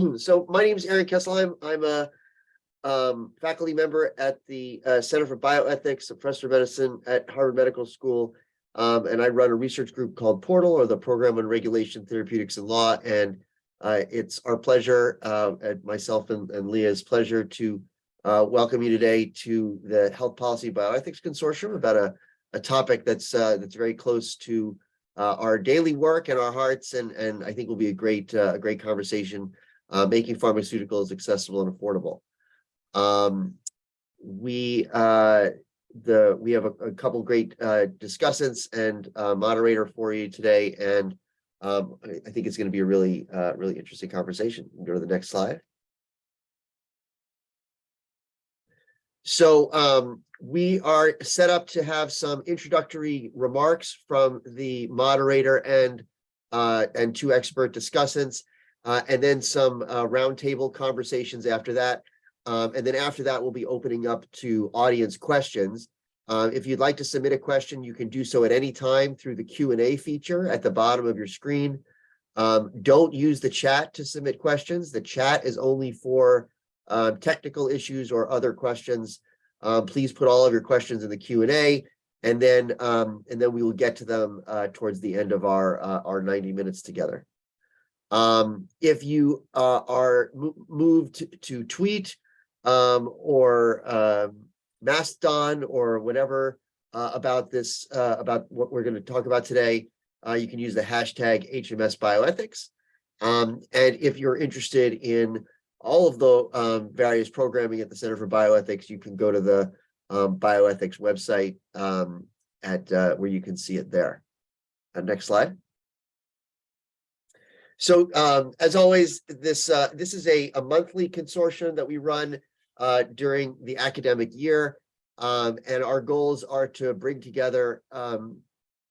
so my name is Aaron Kesselheim. I'm a um, faculty member at the uh, Center for Bioethics, a professor of medicine at Harvard Medical School. Um, and I run a research group called Portal or the Program on Regulation, Therapeutics and Law. And uh, it's our pleasure, uh, and myself and, and Leah's pleasure to uh, welcome you today to the Health Policy Bioethics Consortium about a, a topic that's uh, that's very close to uh, our daily work and our hearts, and and I think will be a great uh, a great conversation, uh, making pharmaceuticals accessible and affordable. Um, we uh, the we have a, a couple great uh, discussants and uh, moderator for you today, and um, I, I think it's going to be a really uh, really interesting conversation. Go to the next slide. So um, we are set up to have some introductory remarks from the moderator and uh, and two expert discussants, uh, and then some uh, roundtable conversations after that. Um, and then after that, we'll be opening up to audience questions. Uh, if you'd like to submit a question, you can do so at any time through the Q&A feature at the bottom of your screen. Um, don't use the chat to submit questions. The chat is only for uh, technical issues or other questions. Um, please put all of your questions in the Q&A and then um, and then we will get to them uh, towards the end of our uh, our 90 minutes together. Um, if you uh, are moved to, tweet um, or um, Mastodon or whatever uh, about this, uh, about what we're going to talk about today, uh, you can use the hashtag HMS Bioethics. Um, and if you're interested in all of the um, various programming at the Center for Bioethics, you can go to the um, bioethics website at uh, where you can see it there. Uh, next slide. So um, as always, this uh, this is a, a monthly consortium that we run uh, during the academic year. Um, and our goals are to bring together um,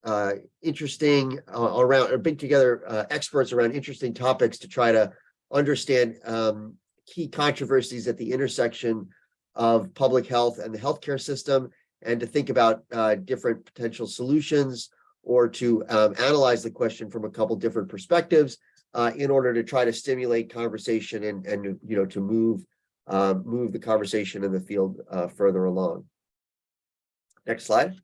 uh, interesting uh, around, or bring together uh, experts around interesting topics to try to understand um, key controversies at the intersection of public health and the healthcare system, and to think about uh, different potential solutions or to um, analyze the question from a couple different perspectives uh, in order to try to stimulate conversation and, and you know, to move uh, move the conversation in the field uh, further along. Next slide.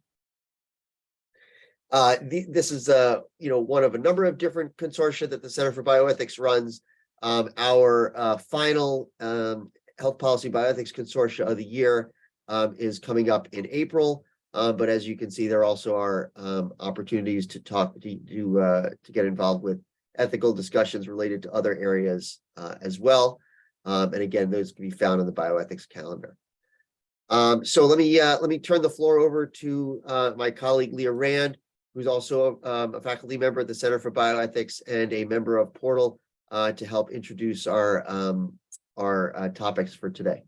Uh, the, this is uh, you know one of a number of different consortia that the Center for Bioethics runs. Um, our uh, final um, Health Policy Bioethics Consortia of the year um, is coming up in April. Uh, but as you can see, there also are um, opportunities to talk to to, uh, to get involved with ethical discussions related to other areas uh, as well. Um, and again, those can be found in the bioethics calendar. Um, so let me uh, let me turn the floor over to uh, my colleague Leah Rand, who's also um, a faculty member at the Center for Bioethics and a member of Portal uh, to help introduce our um, our uh, topics for today.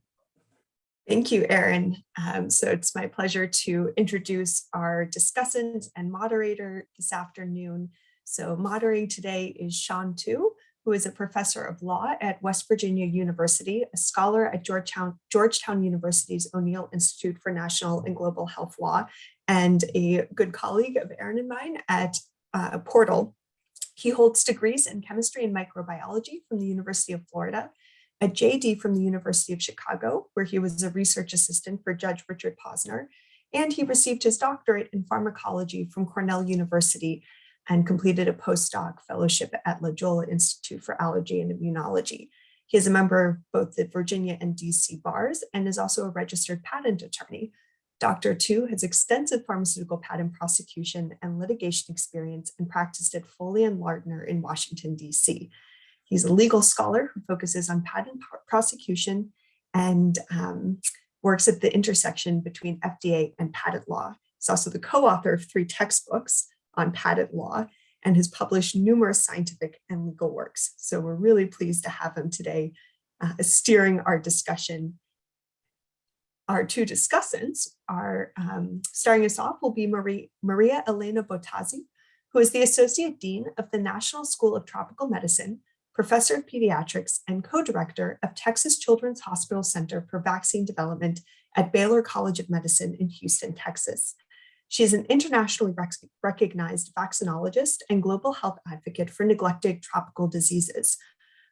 Thank you, Aaron. Um, so it's my pleasure to introduce our discussant and moderator this afternoon. So moderating today is Sean Tu, who is a professor of law at West Virginia University, a scholar at Georgetown, Georgetown University's O'Neill Institute for National and Global Health Law, and a good colleague of Aaron and mine at uh, Portal. He holds degrees in chemistry and microbiology from the University of Florida, a JD from the University of Chicago, where he was a research assistant for Judge Richard Posner, and he received his doctorate in pharmacology from Cornell University and completed a postdoc fellowship at La Jolla Institute for Allergy and Immunology. He is a member of both the Virginia and DC bars and is also a registered patent attorney. Dr. Tu has extensive pharmaceutical patent prosecution and litigation experience and practiced at Foley and Lardner in Washington, DC. He's a legal scholar who focuses on patent prosecution and um, works at the intersection between FDA and patent law. He's also the co-author of three textbooks, on patent law and has published numerous scientific and legal works. So we're really pleased to have him today uh, steering our discussion. Our two discussants are, um, starting us off will be Marie, Maria Elena Bottazzi, who is the Associate Dean of the National School of Tropical Medicine, Professor of Pediatrics, and co-director of Texas Children's Hospital Center for Vaccine Development at Baylor College of Medicine in Houston, Texas. She is an internationally rec recognized vaccinologist and global health advocate for neglected tropical diseases.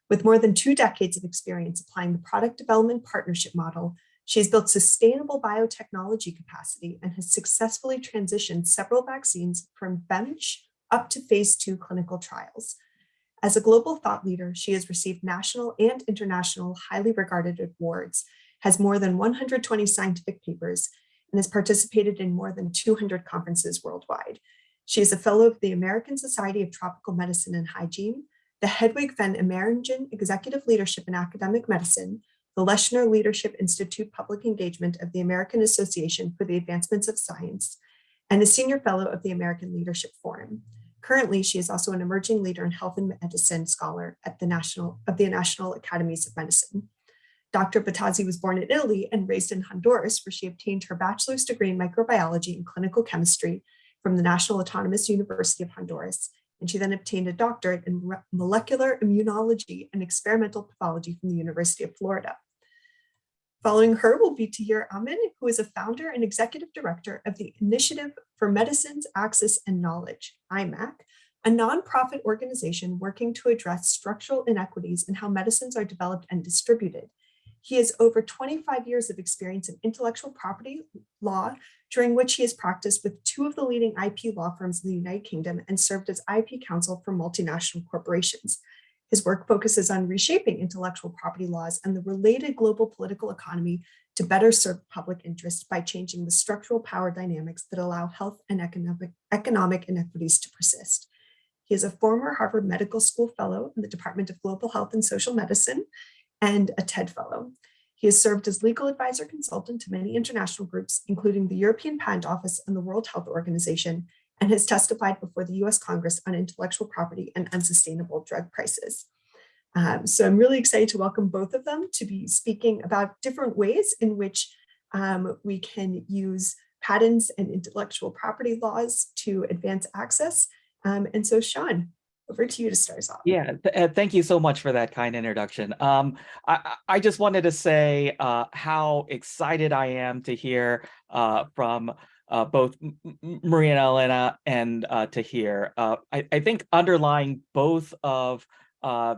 With more than two decades of experience applying the product development partnership model, she has built sustainable biotechnology capacity and has successfully transitioned several vaccines from bench up to phase two clinical trials. As a global thought leader, she has received national and international highly regarded awards, has more than 120 scientific papers, and has participated in more than 200 conferences worldwide. She is a fellow of the American Society of Tropical Medicine and Hygiene, the Hedwig van Ameringen Executive Leadership in Academic Medicine, the Leshner Leadership Institute Public Engagement of the American Association for the Advancements of Science, and a Senior Fellow of the American Leadership Forum. Currently, she is also an emerging leader in health and medicine scholar at the National of the National Academies of Medicine. Dr. Bottazzi was born in Italy and raised in Honduras, where she obtained her bachelor's degree in microbiology and clinical chemistry from the National Autonomous University of Honduras. And she then obtained a doctorate in molecular immunology and experimental pathology from the University of Florida. Following her will be Tahir Amin, who is a founder and executive director of the Initiative for Medicines, Access and Knowledge, I-MAK, a nonprofit organization working to address structural inequities in how medicines are developed and distributed. He has over 25 years of experience in intellectual property law, during which he has practiced with two of the leading IP law firms in the United Kingdom and served as IP counsel for multinational corporations. His work focuses on reshaping intellectual property laws and the related global political economy to better serve public interest by changing the structural power dynamics that allow health and economic, economic inequities to persist. He is a former Harvard Medical School Fellow in the Department of Global Health and Social Medicine and a TED Fellow. He has served as legal advisor consultant to many international groups, including the European Patent Office and the World Health Organization, and has testified before the US Congress on intellectual property and unsustainable drug prices. Um, so I'm really excited to welcome both of them to be speaking about different ways in which um, we can use patents and intellectual property laws to advance access. Um, and so Sean, over to you to start us off. Yeah, th uh, thank you so much for that kind introduction. Um, I, I just wanted to say uh, how excited I am to hear uh, from uh, both Maria and Elena and uh, Tahir. Uh, I, I, think underlying both of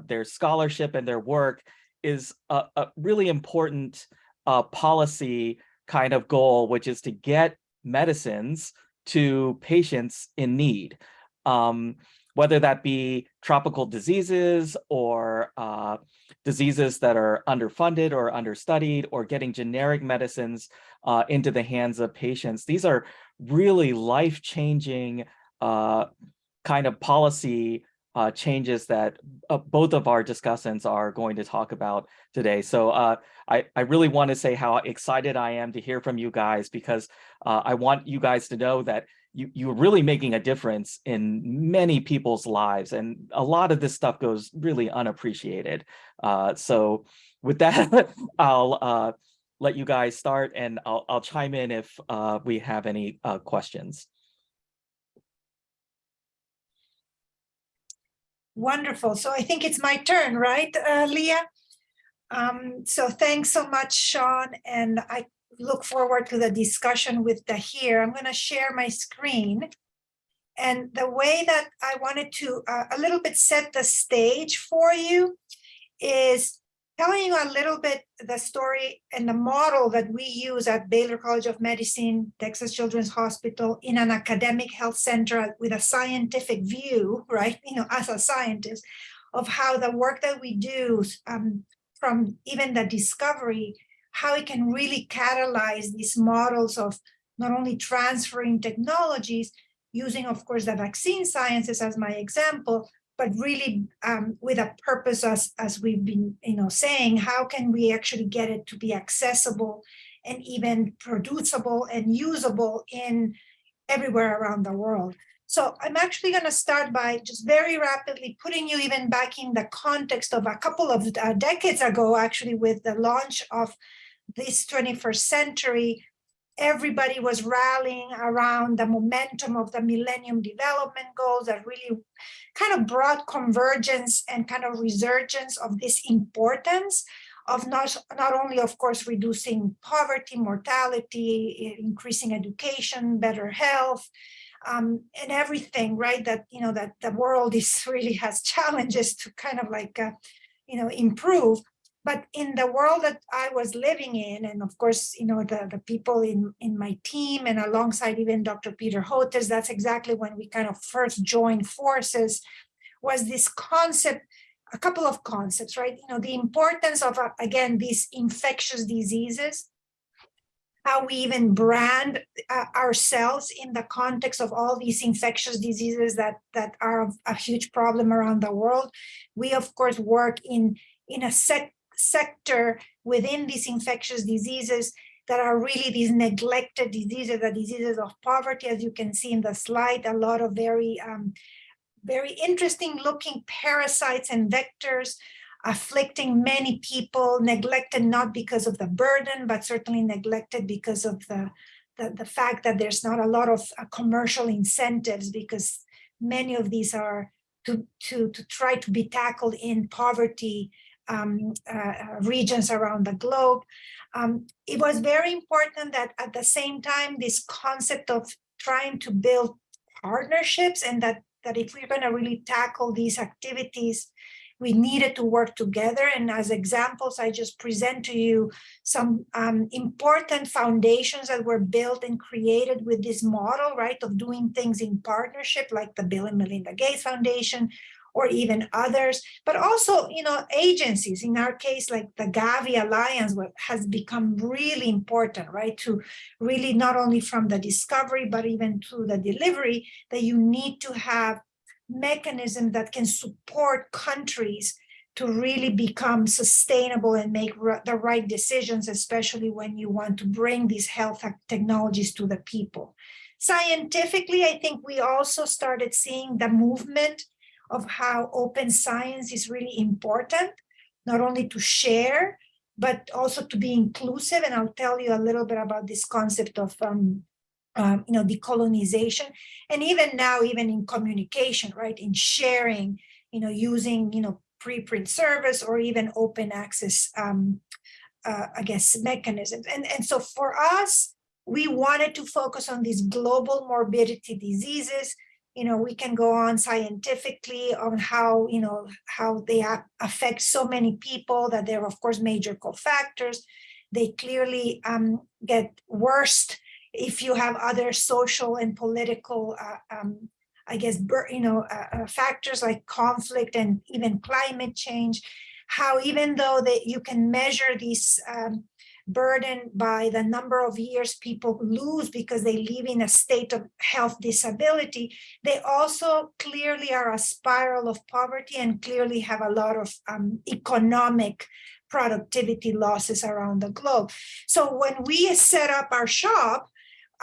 their scholarship and their work is a, a really important policy kind of goal, which is to get medicines to patients in need. Um, whether that be tropical diseases or uh, diseases that are underfunded or understudied or getting generic medicines uh, into the hands of patients. These are really life-changing uh, kind of policy uh, changes that uh, both of our discussants are going to talk about today. So uh, I, I really want to say how excited I am to hear from you guys because I want you guys to know that you, you're really making a difference in many people's lives. And a lot of this stuff goes really unappreciated. Uh, so with that, I'll uh, let you guys start and I'll, I'll chime in if uh, we have any uh, questions. Wonderful. So I think it's my turn, right, uh, Leah? Um, so thanks so much, Sean. And I look forward to the discussion with Tahir. I'm going to share my screen. And the way that I wanted to uh, a little bit set the stage for you is telling you a little bit the story and the model that we use at Baylor College of Medicine, Texas Children's Hospital in an academic health center with a scientific view, right? You know, as a scientist of how the work that we do um, from even the discovery how it can really catalyze these models of not only transferring technologies, using, of course, the vaccine sciences as my example, but really um, with a purpose as, as we've been you know, saying, how can we actually get it to be accessible and even producible and usable in everywhere around the world. So I'm actually going to start by just very rapidly putting you even back in the context of a couple of uh, decades ago, actually, with the launch of this 21st century, everybody was rallying around the momentum of the Millennium Development Goals that really kind of brought convergence and kind of resurgence of this importance of not, not only, of course, reducing poverty, mortality, increasing education, better health, um, and everything, right? That, you know, that the world is really has challenges to kind of like uh, you know, improve. But in the world that I was living in, and of course, you know, the, the people in, in my team and alongside even Dr. Peter Hotez, that's exactly when we kind of first joined forces, was this concept, a couple of concepts, right? You know, the importance of, uh, again, these infectious diseases, how we even brand uh, ourselves in the context of all these infectious diseases that, that are a huge problem around the world. We, of course, work in, in a sec sector within these infectious diseases that are really these neglected diseases, the diseases of poverty, as you can see in the slide, a lot of very, um, very interesting looking parasites and vectors afflicting many people, neglected not because of the burden, but certainly neglected because of the, the, the fact that there's not a lot of uh, commercial incentives because many of these are to, to, to try to be tackled in poverty um, uh, regions around the globe. Um, it was very important that at the same time, this concept of trying to build partnerships and that, that if we're going to really tackle these activities, we needed to work together. And as examples, I just present to you some um, important foundations that were built and created with this model, right, of doing things in partnership, like the Bill and Melinda Gates Foundation, or even others, but also, you know, agencies, in our case, like the Gavi Alliance has become really important, right? To really not only from the discovery, but even to the delivery, that you need to have mechanism that can support countries to really become sustainable and make the right decisions, especially when you want to bring these health technologies to the people. Scientifically, I think we also started seeing the movement of how open science is really important, not only to share, but also to be inclusive. And I'll tell you a little bit about this concept of, um, um, you know, decolonization. And even now, even in communication, right, in sharing, you know, using, you know, preprint service or even open access, um, uh, I guess, mechanisms. And, and so for us, we wanted to focus on these global morbidity diseases you know, we can go on scientifically on how, you know, how they affect so many people that they're of course major cofactors. They clearly um, get worse if you have other social and political, uh, um, I guess, you know, uh, uh, factors like conflict and even climate change. How even though that you can measure these um, burdened by the number of years people lose because they live in a state of health disability, they also clearly are a spiral of poverty and clearly have a lot of um, economic productivity losses around the globe. So when we set up our shop,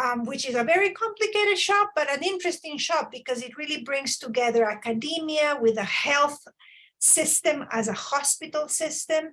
um, which is a very complicated shop, but an interesting shop because it really brings together academia with a health system as a hospital system,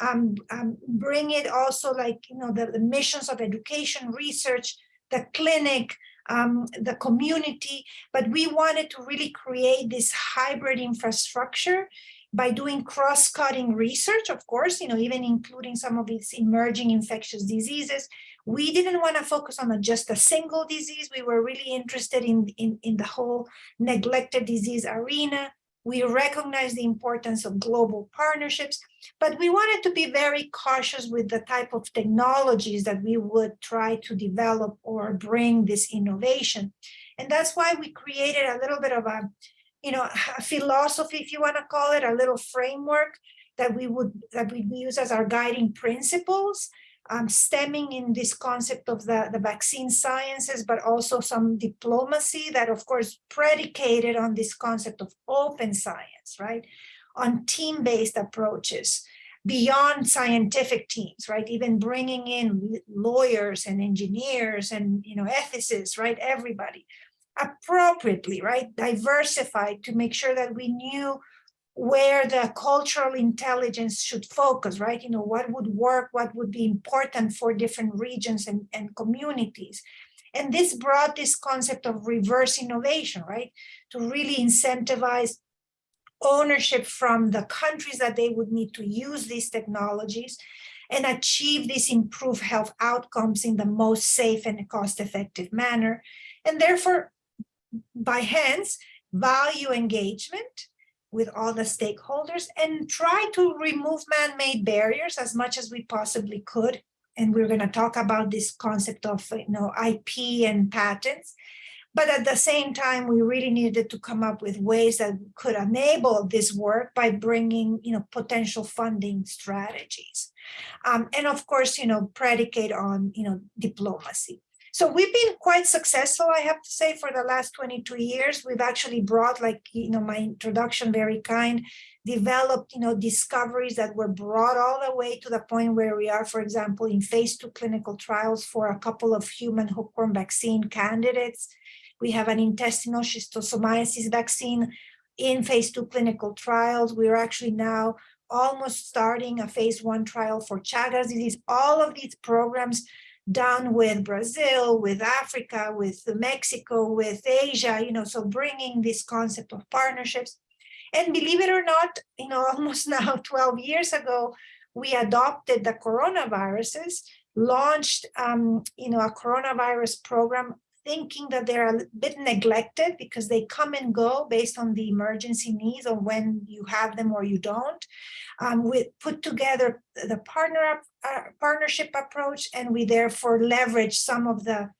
um, um, bring it also like, you know, the, the missions of education, research, the clinic, um, the community, but we wanted to really create this hybrid infrastructure by doing cross-cutting research, of course, you know, even including some of these emerging infectious diseases. We didn't want to focus on a, just a single disease. We were really interested in, in, in the whole neglected disease arena, we recognize the importance of global partnerships, but we wanted to be very cautious with the type of technologies that we would try to develop or bring this innovation. And that's why we created a little bit of a, you know, a philosophy, if you want to call it, a little framework that we would that we use as our guiding principles um, stemming in this concept of the, the vaccine sciences, but also some diplomacy that, of course, predicated on this concept of open science, right? On team-based approaches beyond scientific teams, right? Even bringing in lawyers and engineers and, you know, ethicists, right? Everybody appropriately, right? Diversified to make sure that we knew where the cultural intelligence should focus, right? You know, what would work, what would be important for different regions and, and communities. And this brought this concept of reverse innovation, right? To really incentivize ownership from the countries that they would need to use these technologies and achieve these improved health outcomes in the most safe and cost-effective manner. And therefore, by hence, value engagement, with all the stakeholders and try to remove man-made barriers as much as we possibly could. And we're going to talk about this concept of, you know, IP and patents. But at the same time, we really needed to come up with ways that could enable this work by bringing, you know, potential funding strategies. Um, and of course, you know, predicate on, you know, diplomacy. So we've been quite successful, I have to say, for the last 22 years. We've actually brought, like, you know, my introduction, very kind, developed, you know, discoveries that were brought all the way to the point where we are, for example, in phase two clinical trials for a couple of human hookworm vaccine candidates. We have an intestinal schistosomiasis vaccine in phase two clinical trials. We're actually now almost starting a phase one trial for Chagas disease. All of these programs done with Brazil, with Africa, with Mexico, with Asia, you know, so bringing this concept of partnerships. And believe it or not, you know, almost now 12 years ago, we adopted the coronaviruses, launched, um, you know, a coronavirus program thinking that they're a bit neglected because they come and go based on the emergency needs or when you have them or you don't. Um, we put together the partner uh, partnership approach and we therefore leverage some of the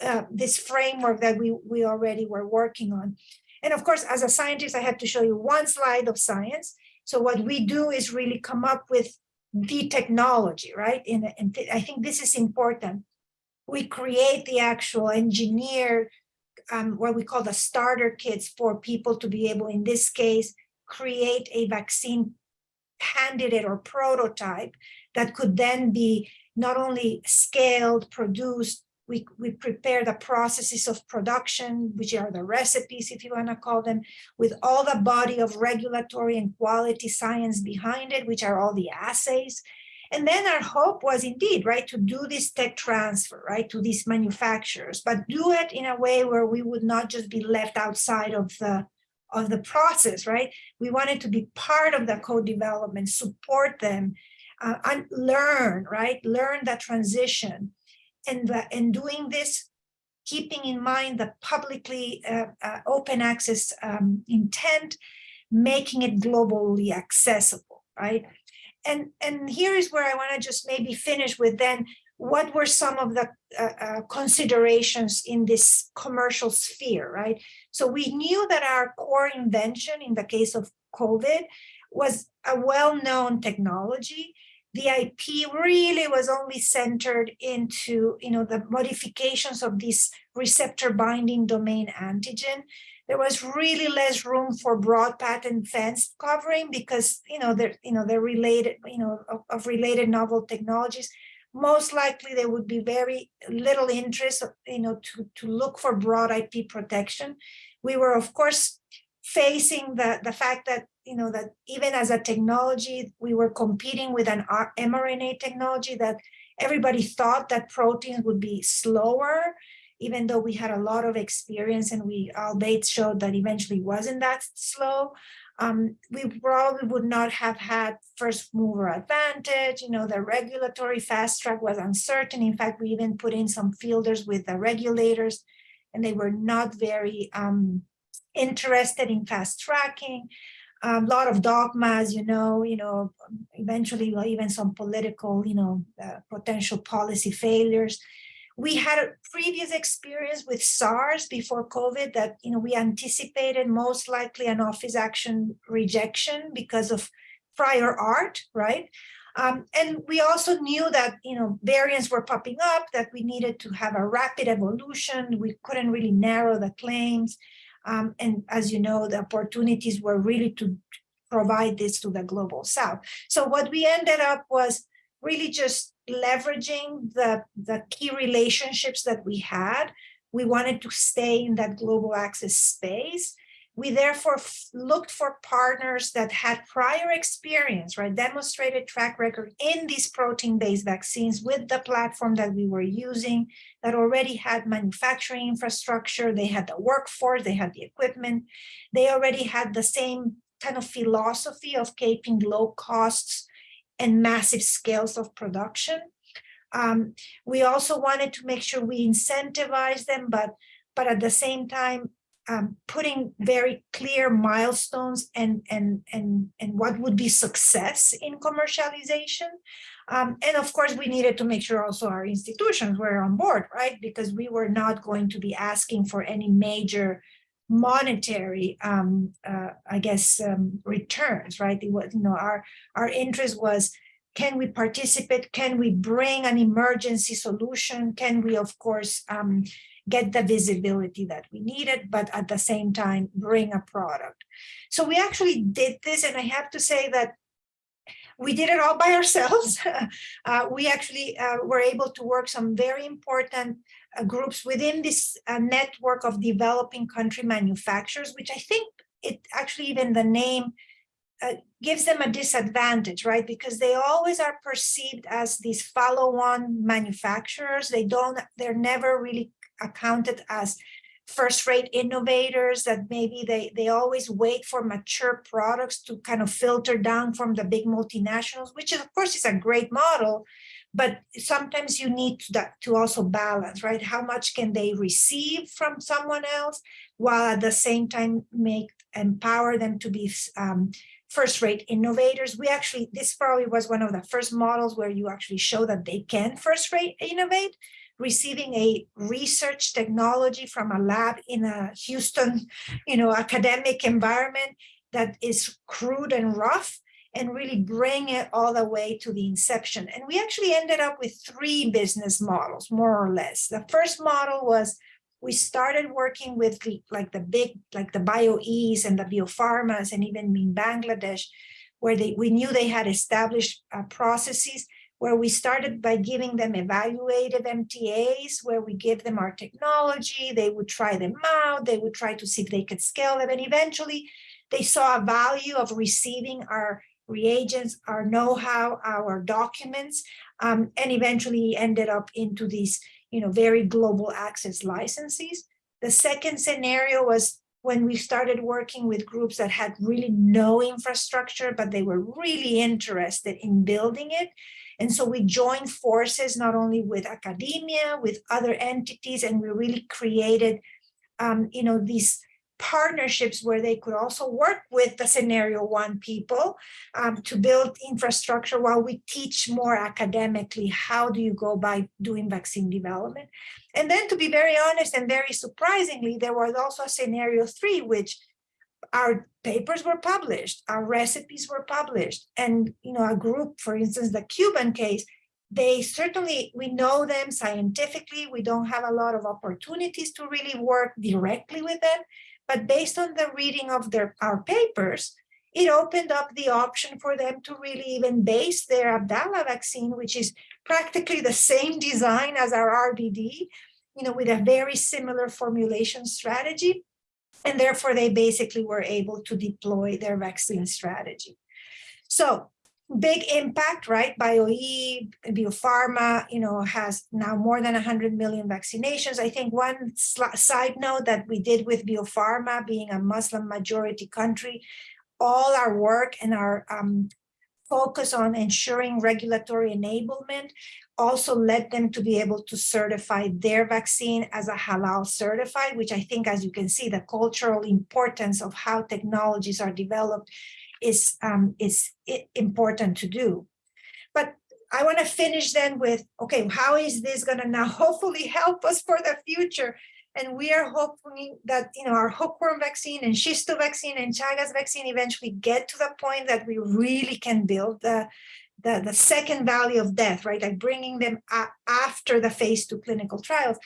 uh, this framework that we, we already were working on. And of course, as a scientist, I have to show you one slide of science. So what we do is really come up with the technology, right? And, and I think this is important we create the actual engineer, um, what we call the starter kits for people to be able, in this case, create a vaccine candidate or prototype that could then be not only scaled, produced, we, we prepare the processes of production, which are the recipes, if you want to call them, with all the body of regulatory and quality science behind it, which are all the assays. And then our hope was indeed, right, to do this tech transfer, right, to these manufacturers, but do it in a way where we would not just be left outside of the of the process, right? We wanted to be part of the co-development, support them, uh, and learn, right? Learn the transition, and the, and doing this, keeping in mind the publicly uh, uh, open access um, intent, making it globally accessible, right? and and here is where I want to just maybe finish with then what were some of the uh, uh, considerations in this commercial sphere, right? So we knew that our core invention in the case of COVID was a well-known technology. The IP really was only centered into, you know, the modifications of this receptor binding domain antigen. There was really less room for broad patent fence covering because you know they're you know they're related you know of, of, related novel technologies. Most likely there would be very little interest you know to to look for broad ip protection. We were of course facing the the fact that you know that even as a technology we were competing with an mrna technology that everybody thought that proteins would be slower even though we had a lot of experience and we all dates showed that eventually wasn't that slow, um, we probably would not have had first mover advantage. You know, the regulatory fast track was uncertain. In fact, we even put in some fielders with the regulators and they were not very um, interested in fast tracking. A um, lot of dogmas, you know, you know, eventually even some political, you know, uh, potential policy failures we had a previous experience with SARS before COVID that, you know, we anticipated most likely an office action rejection because of prior art, right? Um, and we also knew that, you know, variants were popping up, that we needed to have a rapid evolution. We couldn't really narrow the claims. Um, and as you know, the opportunities were really to provide this to the global south. So what we ended up was really just leveraging the, the key relationships that we had. We wanted to stay in that global access space. We therefore looked for partners that had prior experience, right, demonstrated track record in these protein-based vaccines with the platform that we were using that already had manufacturing infrastructure, they had the workforce, they had the equipment, they already had the same kind of philosophy of keeping low costs and massive scales of production. Um, we also wanted to make sure we incentivize them, but, but at the same time, um, putting very clear milestones and, and, and, and what would be success in commercialization. Um, and of course, we needed to make sure also our institutions were on board, right? Because we were not going to be asking for any major monetary, um, uh, I guess, um, returns, right? It was, you know, our, our interest was, can we participate? Can we bring an emergency solution? Can we, of course, um, get the visibility that we needed, but at the same time, bring a product. So we actually did this, and I have to say that we did it all by ourselves. uh, we actually uh, were able to work some very important uh, groups within this uh, network of developing country manufacturers, which I think it actually even the name uh, gives them a disadvantage, right? Because they always are perceived as these follow-on manufacturers. They don't, they're never really accounted as first-rate innovators that maybe they they always wait for mature products to kind of filter down from the big multinationals which is, of course is a great model but sometimes you need to, that, to also balance right? How much can they receive from someone else while at the same time make empower them to be um, first-rate innovators? We actually this probably was one of the first models where you actually show that they can first-rate innovate receiving a research technology from a lab in a Houston, you know, academic environment that is crude and rough and really bring it all the way to the inception. And we actually ended up with three business models, more or less. The first model was we started working with the, like the big, like the BioEs and the biopharmas and even in Bangladesh, where they, we knew they had established uh, processes where we started by giving them evaluative MTAs, where we give them our technology, they would try them out, they would try to see if they could scale them, and eventually they saw a value of receiving our reagents, our know-how, our documents, um, and eventually ended up into these you know, very global access licenses. The second scenario was when we started working with groups that had really no infrastructure, but they were really interested in building it. And so we joined forces not only with academia, with other entities, and we really created, um, you know, these partnerships where they could also work with the scenario one people um, to build infrastructure while we teach more academically how do you go by doing vaccine development? And then to be very honest and very surprisingly there was also a scenario three which our papers were published, our recipes were published, and you know, a group, for instance, the Cuban case, they certainly, we know them scientifically, we don't have a lot of opportunities to really work directly with them, but based on the reading of their our papers, it opened up the option for them to really even base their Abdala vaccine, which is practically the same design as our RBD, you know, with a very similar formulation strategy and therefore they basically were able to deploy their vaccine strategy. So big impact, right? BioE, Bio Farma, you know, has now more than 100 million vaccinations. I think one side note that we did with Bio Farma being a Muslim majority country, all our work and our um, focus on ensuring regulatory enablement also led them to be able to certify their vaccine as a halal certified, which I think, as you can see, the cultural importance of how technologies are developed is, um, is important to do. But I want to finish then with, okay, how is this going to now hopefully help us for the future? And we are hoping that, you know, our hookworm vaccine and schisto vaccine and Chagas vaccine eventually get to the point that we really can build the the, the second value of death, right? Like bringing them after the phase two clinical trials.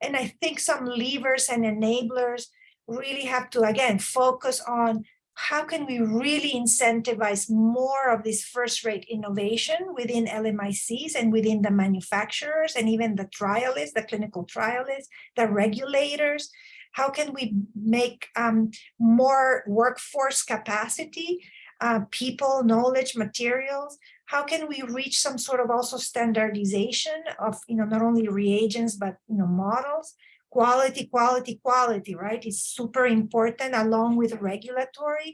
And I think some levers and enablers really have to, again, focus on how can we really incentivize more of this first rate innovation within LMICs and within the manufacturers and even the trialists, the clinical trialists, the regulators? How can we make um, more workforce capacity, uh, people, knowledge, materials how can we reach some sort of also standardization of, you know, not only reagents, but, you know, models, quality, quality, quality, right? It's super important along with regulatory.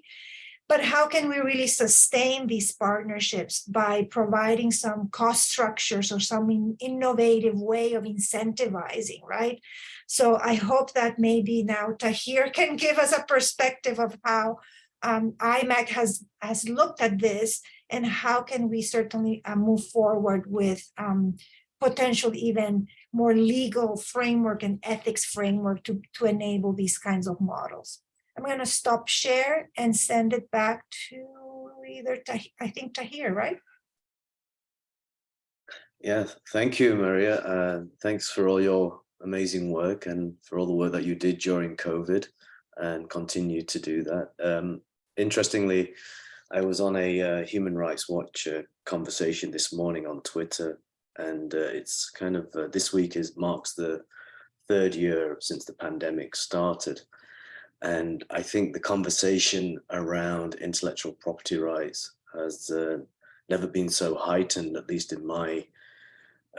but how can we really sustain these partnerships by providing some cost structures or some in- innovative way of incentivizing, right? So I hope that maybe now Tahir can give us a perspective of how um, I-MAK has, has looked at this and how can we certainly uh, move forward with um, potential even more legal framework and ethics framework to, to enable these kinds of models. I'm going to stop share and send it back to either, Tah- I think Tahir, right? Yeah, thank you, Maria. Uh, thanks for all your amazing work and for all the work that you did during COVID and continue to do that. Um, interestingly, I was on a uh, Human Rights Watch uh, conversation this morning on Twitter, and uh, it's kind of uh, this week is marks the third year since the pandemic started. And I think the conversation around intellectual property rights has uh, never been so heightened, at least in my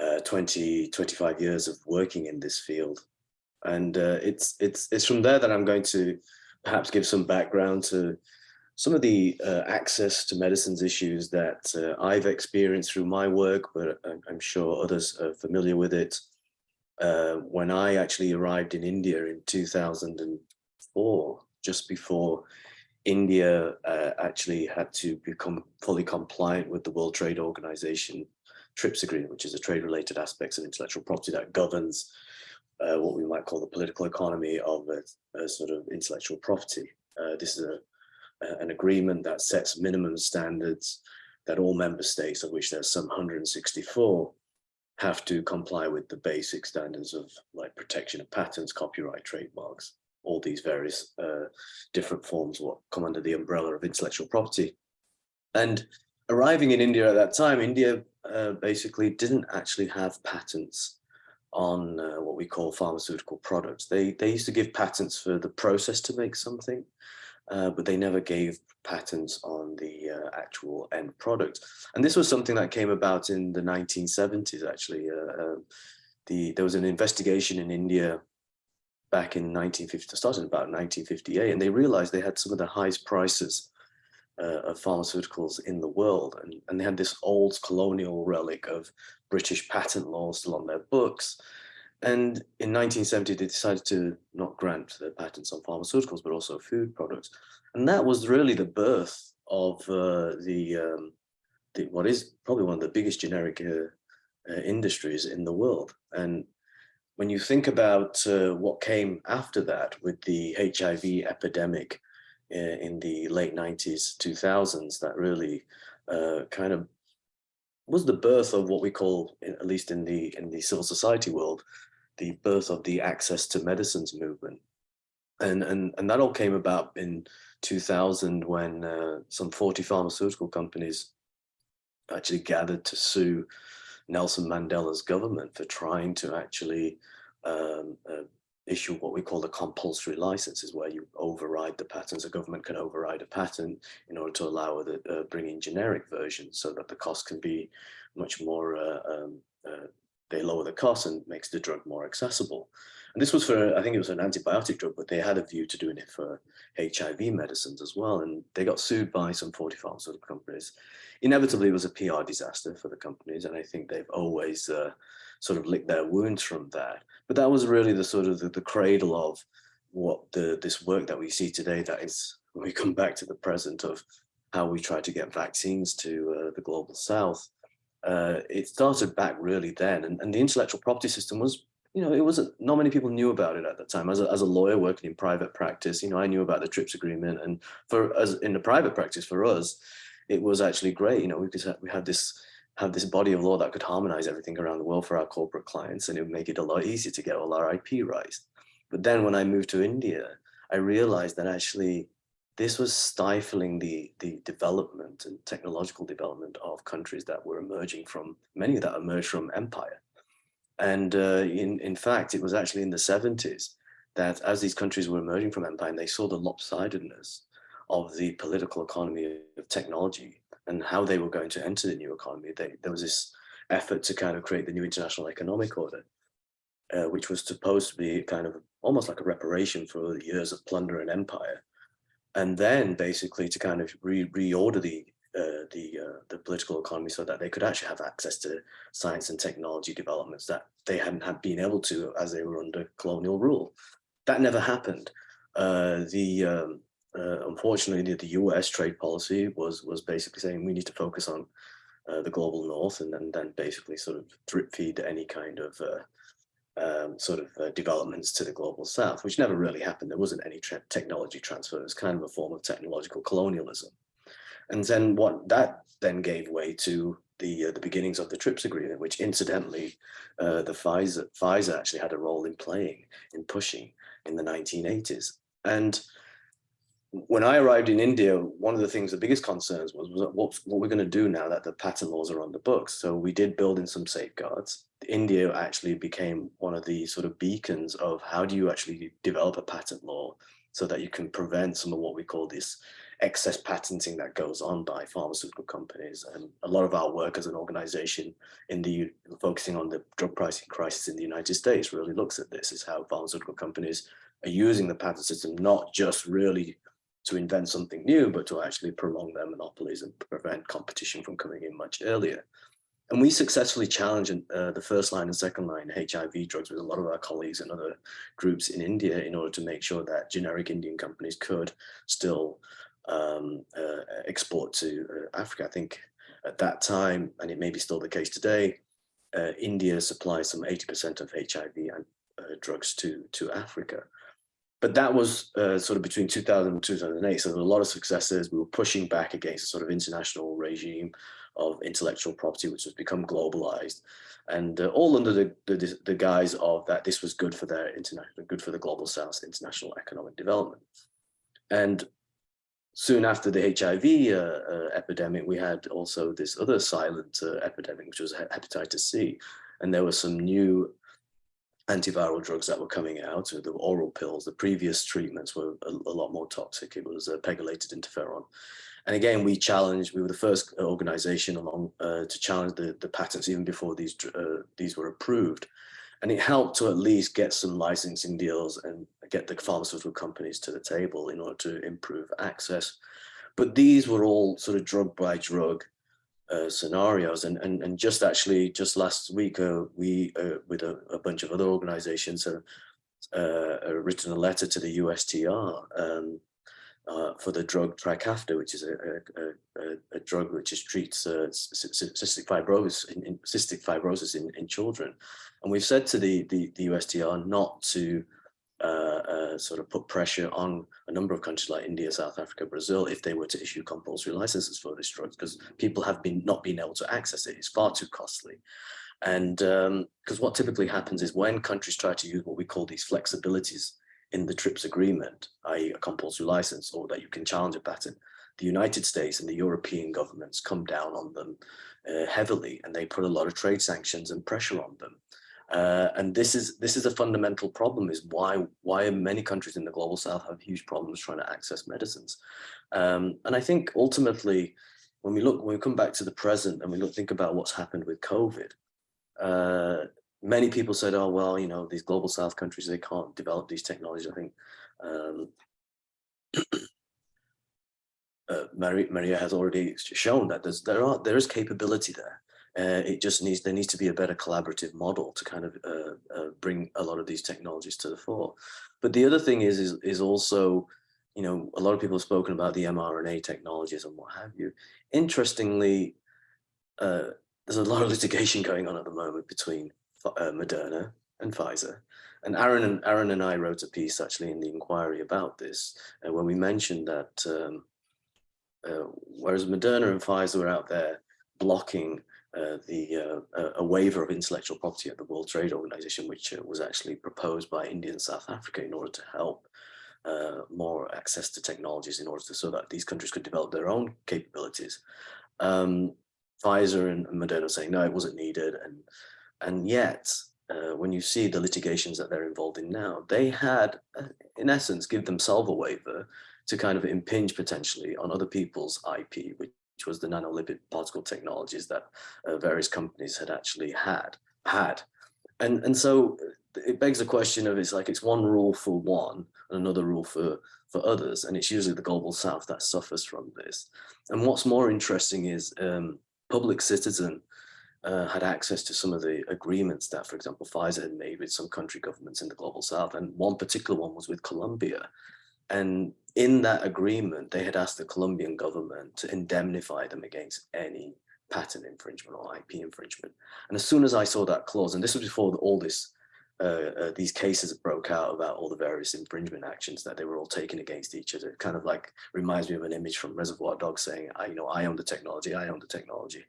uh, 20, 25 years of working in this field. And uh, it's, it's, it's from there that I'm going to perhaps give some background to some of the uh, access to medicines issues that uh, I've experienced through my work, but I'm, sure others are familiar with it. Uh, when I actually arrived in India in 2004, just before India uh, actually had to become fully compliant with the World Trade Organization TRIPS agreement, which is a trade-related aspects of intellectual property that governs uh, what we might call the political economy of a, a sort of intellectual property. Uh, this is a, an agreement that sets minimum standards that all member states, of which there's some 164, have to comply with the basic standards of like protection of patents, copyright, trademarks, all these various uh, different forms what come under the umbrella of intellectual property. And arriving in India at that time, India uh, basically didn't actually have patents on uh, what we call pharmaceutical products. They, they used to give patents for the process to make something, uh, but they never gave patents on the uh, actual end product. And this was something that came about in the 1970s, actually. Uh, um, the, there was an investigation in India back in 1950, started about 1958, and they realized they had some of the highest prices uh, of pharmaceuticals in the world. And, and they had this old colonial relic of British patent law still on their books. And in 1970, they decided to not grant the patents on pharmaceuticals, but also food products. And that was really the birth of uh, the, um, the, what is probably one of the biggest generic uh, uh, industries in the world. And when you think about uh, what came after that with the HIV epidemic uh, in the late 90s, 2000s, that really uh, kind of was the birth of what we call, at least in the in the civil society world, the birth of the access to medicines movement. And, and, and that all came about in 2000 when uh, some 40 pharmaceutical companies actually gathered to sue Nelson Mandela's government for trying to actually um, uh, issue what we call the compulsory licenses, where you override the patents. A government can override a patent in order to allow the uh, bring in generic versions, so that the cost can be much more. Uh, um, uh, they lower the cost and makes the drug more accessible. And this was for, I think it was an antibiotic drug, but they had a view to doing it for HIV medicines as well. And they got sued by some 40 pharmaceutical companies. Inevitably, it was a PR disaster for the companies. And I think they've always uh, sort of licked their wounds from that. But that was really the sort of the, the cradle of what the this work that we see today that is, we come back to the present of how we try to get vaccines to uh, the global south. Uh, it started back really then. And, and the intellectual property system was you know, it wasn't, not many people knew about it at the time. As a, as a lawyer working in private practice, you know, I knew about the TRIPS agreement and for us in the private practice for us, it was actually great. You know, we could have, we had this, have this body of law that could harmonize everything around the world for our corporate clients and it would make it a lot easier to get all our IP rights. But then when I moved to India, I realized that actually this was stifling the, the development and technological development of countries that were emerging from, many that emerged from empire. And uh, in, in fact, it was actually in the 70s that as these countries were emerging from empire, and they saw the lopsidedness of the political economy of technology and how they were going to enter the new economy, they, there was this effort to kind of create the new international economic order, uh, which was supposed to be kind of almost like a reparation for the years of plunder and empire. And then basically to kind of re reorder the uh, the uh, the political economy so that they could actually have access to science and technology developments that they hadn't had been able to as they were under colonial rule. That never happened. Uh, the um, uh, unfortunately, the, U.S. trade policy was was basically saying we need to focus on uh, the global north and, and then basically sort of drip feed any kind of uh, um, sort of uh, developments to the global south, which never really happened. There wasn't any technology transfer. It was kind of a form of technological colonialism. And then what that then gave way to the uh, the beginnings of the TRIPS agreement, which incidentally, uh, the Pfizer Pfizer actually had a role in playing in pushing in the 1980s. And when I arrived in India, one of the things, the biggest concerns was, was what, what we're going to do now that the patent laws are on the books. So we did build in some safeguards. India actually became one of the sort of beacons of how do you actually develop a patent law so that you can prevent some of what we call this excess patenting that goes on by pharmaceutical companies. And a lot of our work as an organization in the focusing on the drug pricing crisis in the United States really looks at this, is how pharmaceutical companies are using the patent system, not just really to invent something new, but to actually prolong their monopolies and prevent competition from coming in much earlier. And we successfully challenged uh, the first line and second line HIV drugs with a lot of our colleagues and other groups in India in order to make sure that generic Indian companies could still um, uh, export to uh, Africa. I think at that time, and it may be still the case today, uh, India supplies some 80% of HIV and uh, drugs to, to Africa but that was uh, sort of between 2000 and 2008. So there were a lot of successes. We were pushing back against a sort of international regime of intellectual property, which has become globalized, and uh, all under the, the, the guise of that this was good for their international, good for the global south, international economic development. And soon after the HIV uh, uh, epidemic, we had also this other silent uh, epidemic, which was hepatitis C, and there were some new antiviral drugs that were coming out, the oral pills, the previous treatments were a, a lot more toxic. It was a pegylated interferon. And again, we challenged, we were the first organization along uh, to challenge the, the patents even before these, uh, these were approved. And it helped to at least get some licensing deals and get the pharmaceutical companies to the table in order to improve access. But these were all sort of drug by drug uh, scenarios. And, and and just actually just last week uh, we uh, with a, a, bunch of other organizations have uh, written a letter to the USTR um, uh, for the drug Trikafta, which is a, a, a drug which is, treats uh, cystic fibrosis in, in, cystic fibrosis in, in children, and we've said to the, the the USTR not to uh, uh, sort of put pressure on a number of countries like India, South Africa, Brazil, if they were to issue compulsory licenses for these drugs, because people have been not been able to access it. It's far too costly. And because um, what typically happens is when countries try to use what we call these flexibilities in the TRIPS agreement, i.e. a compulsory license or that you can challenge a patent, the United States and the European governments come down on them uh, heavily and they put a lot of trade sanctions and pressure on them. Uh, and this is this is a fundamental problem is why why many countries in the global south have huge problems trying to access medicines. Um, and I think ultimately, when we look, when we come back to the present and we look, think about what's happened with COVID, uh, many people said, oh, well, you know, these global south countries, they can't develop these technologies. I think um, uh, Maria, Maria has already shown that there's, there are there is capability there. Uh, it just needs there needs to be a better collaborative model to kind of uh, uh, bring a lot of these technologies to the fore. But the other thing is is is also, you know, a lot of people have spoken about the mRNA technologies and what have you. Interestingly, uh, there's a lot of litigation going on at the moment between uh, Moderna and Pfizer. And Aaron and Aaron and I wrote a piece actually in the inquiry about this, and when we mentioned that um, uh, whereas Moderna and Pfizer were out there blocking uh, the uh, a waiver of intellectual property at the World Trade Organization, which uh, was actually proposed by India and South Africa in order to help uh, more access to technologies in order to so that these countries could develop their own capabilities. Um, Pfizer and, Moderna saying no, it wasn't needed, and and yet uh, when you see the litigations that they're involved in now, they had, in essence, give themselves a waiver to kind of impinge potentially on other people's IP, which which was the nanolipid particle technologies that uh, various companies had actually had had. And, and so it begs the question of it's like it's one rule for one and another rule for for others. And it's usually the global south that suffers from this. And what's more interesting is um, public citizen uh, had access to some of the agreements that, for example, Pfizer had made with some country governments in the global south. And one particular one was with Colombia. And in that agreement, they had asked the Colombian government to indemnify them against any patent infringement or IP infringement. And as soon as I saw that clause, and this was before all this, uh, uh, these cases broke out about all the various infringement actions that they were all taking against each other. It kind of like reminds me of an image from Reservoir Dogs saying, I, you know, I own the technology, I own the technology.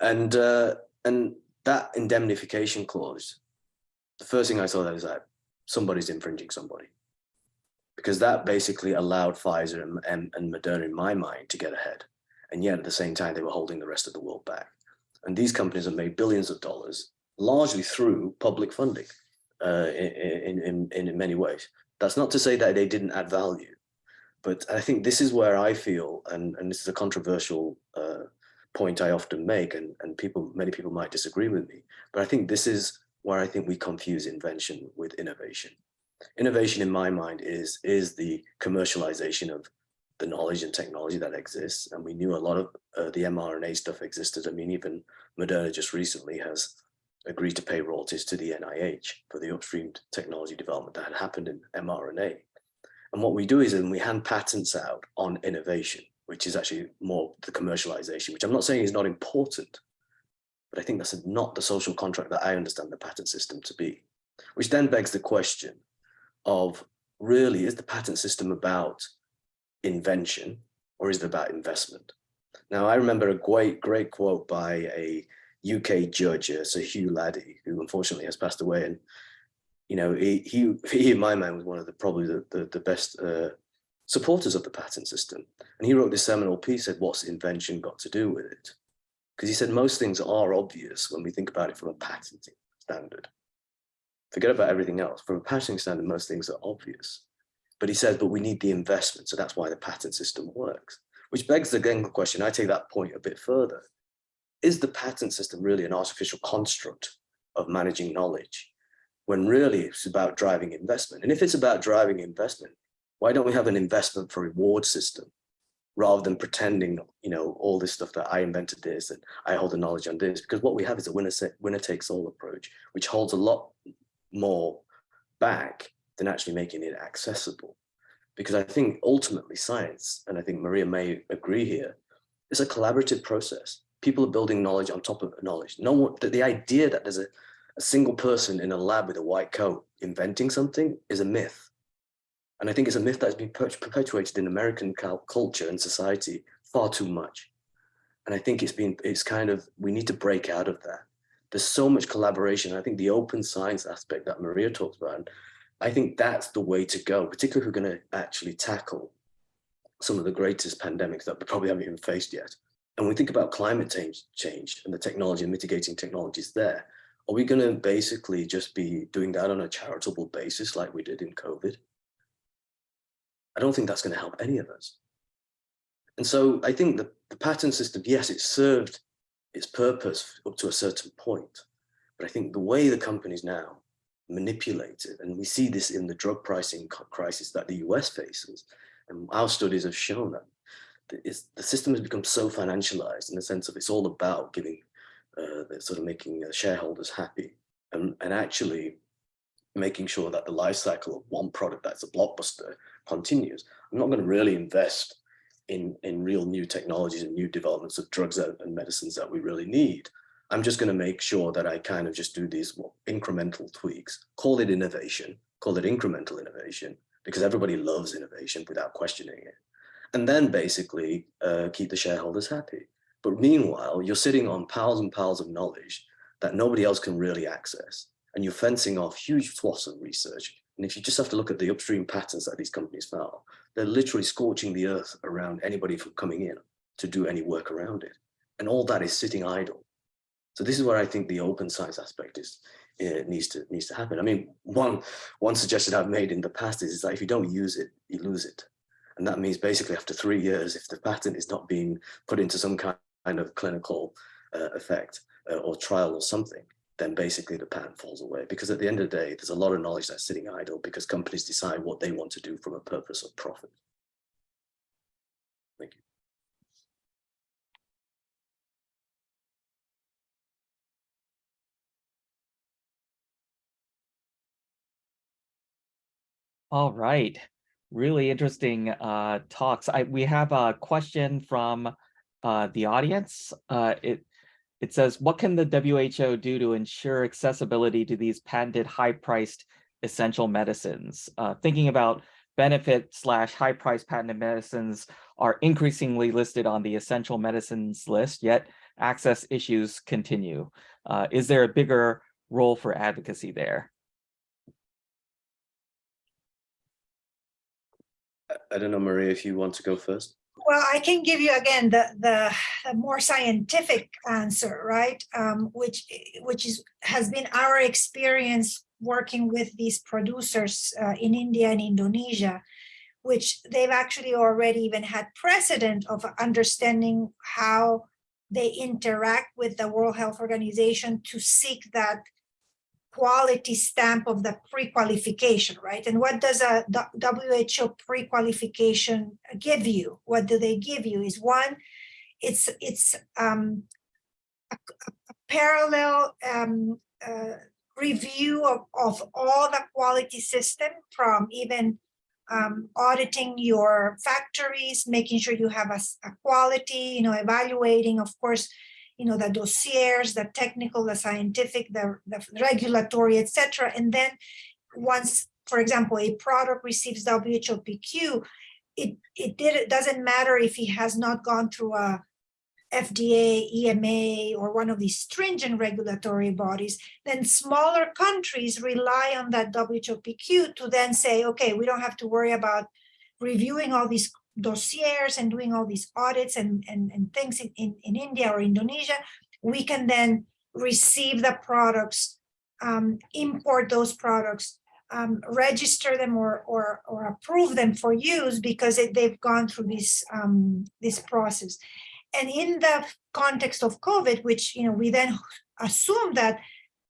And, uh, and that indemnification clause, the first thing I saw that is that somebody's infringing somebody because that basically allowed Pfizer and, and, and Moderna, in my mind, to get ahead. And yet at the same time, they were holding the rest of the world back. And these companies have made billions of dollars, largely through public funding uh, in, in, in, in many ways. That's not to say that they didn't add value, but I think this is where I feel, and, and this is a controversial uh, point I often make, and, and people, many people might disagree with me, but I think this is where I think we confuse invention with innovation. Innovation in my mind is, is the commercialization of the knowledge and technology that exists. And we knew a lot of uh, the mRNA stuff existed. I mean, even Moderna just recently has agreed to pay royalties to the NIH for the upstream technology development that had happened in mRNA. And what we do is then we hand patents out on innovation, which is actually more the commercialization, which I'm not saying is not important, but I think that's not the social contract that I understand the patent system to be, which then begs the question of really, is the patent system about invention or is it about investment? Now, I remember a great, great quote by a UK judge, uh, Sir Hugh Laddie, who unfortunately has passed away. And, you know, he, he, he in my mind was one of the probably the, the, the best uh, supporters of the patent system. And he wrote this seminal piece, said, what's invention got to do with it? Because he said most things are obvious when we think about it from a patenting standard. Forget about everything else. From a patenting standard, most things are obvious. But he says, but we need the investment. So that's why the patent system works, which begs the again question. I take that point a bit further. Is the patent system really an artificial construct of managing knowledge when really it's about driving investment? And if it's about driving investment, why don't we have an investment for reward system rather than pretending, you know, all this stuff that I invented this and I hold the knowledge on this? Because what we have is a winner, winner takes all approach, which holds a lot more back than actually making it accessible. Because I think ultimately science, and I think Maria may agree here, is a collaborative process. People are building knowledge on top of knowledge. No one, the, the idea that there's a, a single person in a lab with a white coat inventing something is a myth. And I think it's a myth that's been perpetuated in American culture and society far too much. And I think it's been, it's kind of, we need to break out of that. There's so much collaboration. I think the open science aspect that Maria talks about, I think that's the way to go, particularly if we're going to actually tackle some of the greatest pandemics that we probably haven't even faced yet. And we think about climate change, change and the technology and mitigating technologies there. Are we going to basically just be doing that on a charitable basis like we did in COVID? I don't think that's going to help any of us. And so I think the, the patent system, yes, it served its purpose up to a certain point. But I think the way the companies now manipulate it, and we see this in the drug pricing crisis that the US faces, and our studies have shown that the system has become so financialized in the sense of it's all about giving, uh, sort of making uh, shareholders happy and, and actually making sure that the life cycle of one product that's a blockbuster continues. I'm not going to really invest in, in real new technologies and new developments of drugs and medicines that we really need. I'm just going to make sure that I kind of just do these incremental tweaks, call it innovation, call it incremental innovation, because everybody loves innovation without questioning it. And then basically uh, keep the shareholders happy. But meanwhile, you're sitting on piles and piles of knowledge that nobody else can really access. And you're fencing off huge swaths of research. And if you just have to look at the upstream patterns that these companies follow, they're literally scorching the earth around anybody from coming in to do any work around it. And all that is sitting idle. So this is where I think the open science aspect is it needs to needs to happen. I mean, one one suggestion I've made in the past is, is that if you don't use it, you lose it. And that means basically after three years, if the patent is not being put into some kind of clinical uh, effect uh, or trial or something, then basically the patent falls away. Because at the end of the day, there's a lot of knowledge that's sitting idle because companies decide what they want to do from a purpose of profit. Thank you. All right, really interesting uh, talks. I we have a question from uh, the audience. Uh, it it says, "What can the WHO do to ensure accessibility to these patented, high-priced essential medicines?" Uh, thinking about benefit slash high-priced patented medicines are increasingly listed on the essential medicines list, yet access issues continue. Uh, is there a bigger role for advocacy there? I- I don't know, Maria, if you want to go first. Well, I can give you again the, the, the more scientific answer, right? Um, which, which is, has been our experience working with these producers uh, in India and Indonesia, which they've actually already even had precedent of understanding how they interact with the World Health Organization to seek that quality stamp of the pre-qualification, right? And what does a WHO pre-qualification give you? What do they give you? Is one, it's it's um, a, a parallel um, uh, review of, of all the quality system from even um, auditing your factories, making sure you have a, a quality, you know, evaluating, of course, you know, the dossiers, the technical, the scientific, the, the regulatory, etc. And then once, for example, a product receives WHOPQ, it, it did, it doesn't matter if it has not gone through a FDA, EMA, or one of these stringent regulatory bodies, then smaller countries rely on that WHOPQ to then say, okay, we don't have to worry about reviewing all these dossiers and doing all these audits and, and, and things in, in, in India or Indonesia, we can then receive the products, um, import those products, um, register them or, or, or approve them for use because it, they've gone through this, um, this process. And in the context of COVID, which, you know, we then assume that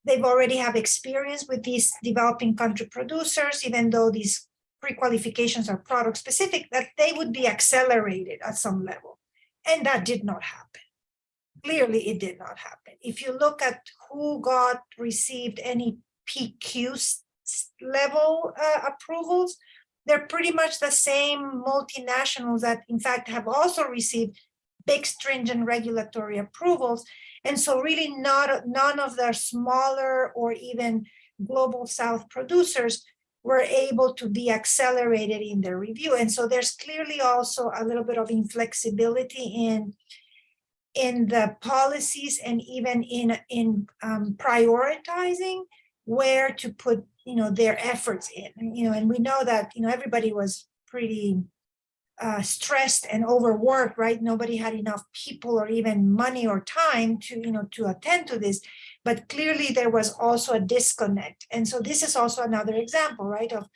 they've already have experience with these developing country producers, even though these pre-qualifications are product specific, that they would be accelerated at some level. And that did not happen. Clearly, it did not happen. If you look at who got received any PQ level uh, approvals, they're pretty much the same multinationals that in fact have also received big stringent regulatory approvals. And so really not none of the smaller or even global South producers were able to be accelerated in their review. And so there's clearly also a little bit of inflexibility in, in the policies and even in, in um, prioritizing where to put you know, their efforts in. You know, and we know that you know everybody was pretty uh, stressed and overworked, right? Nobody had enough people or even money or time to, you know, to attend to this. But clearly there was also a disconnect. And so this is also another example, right? Of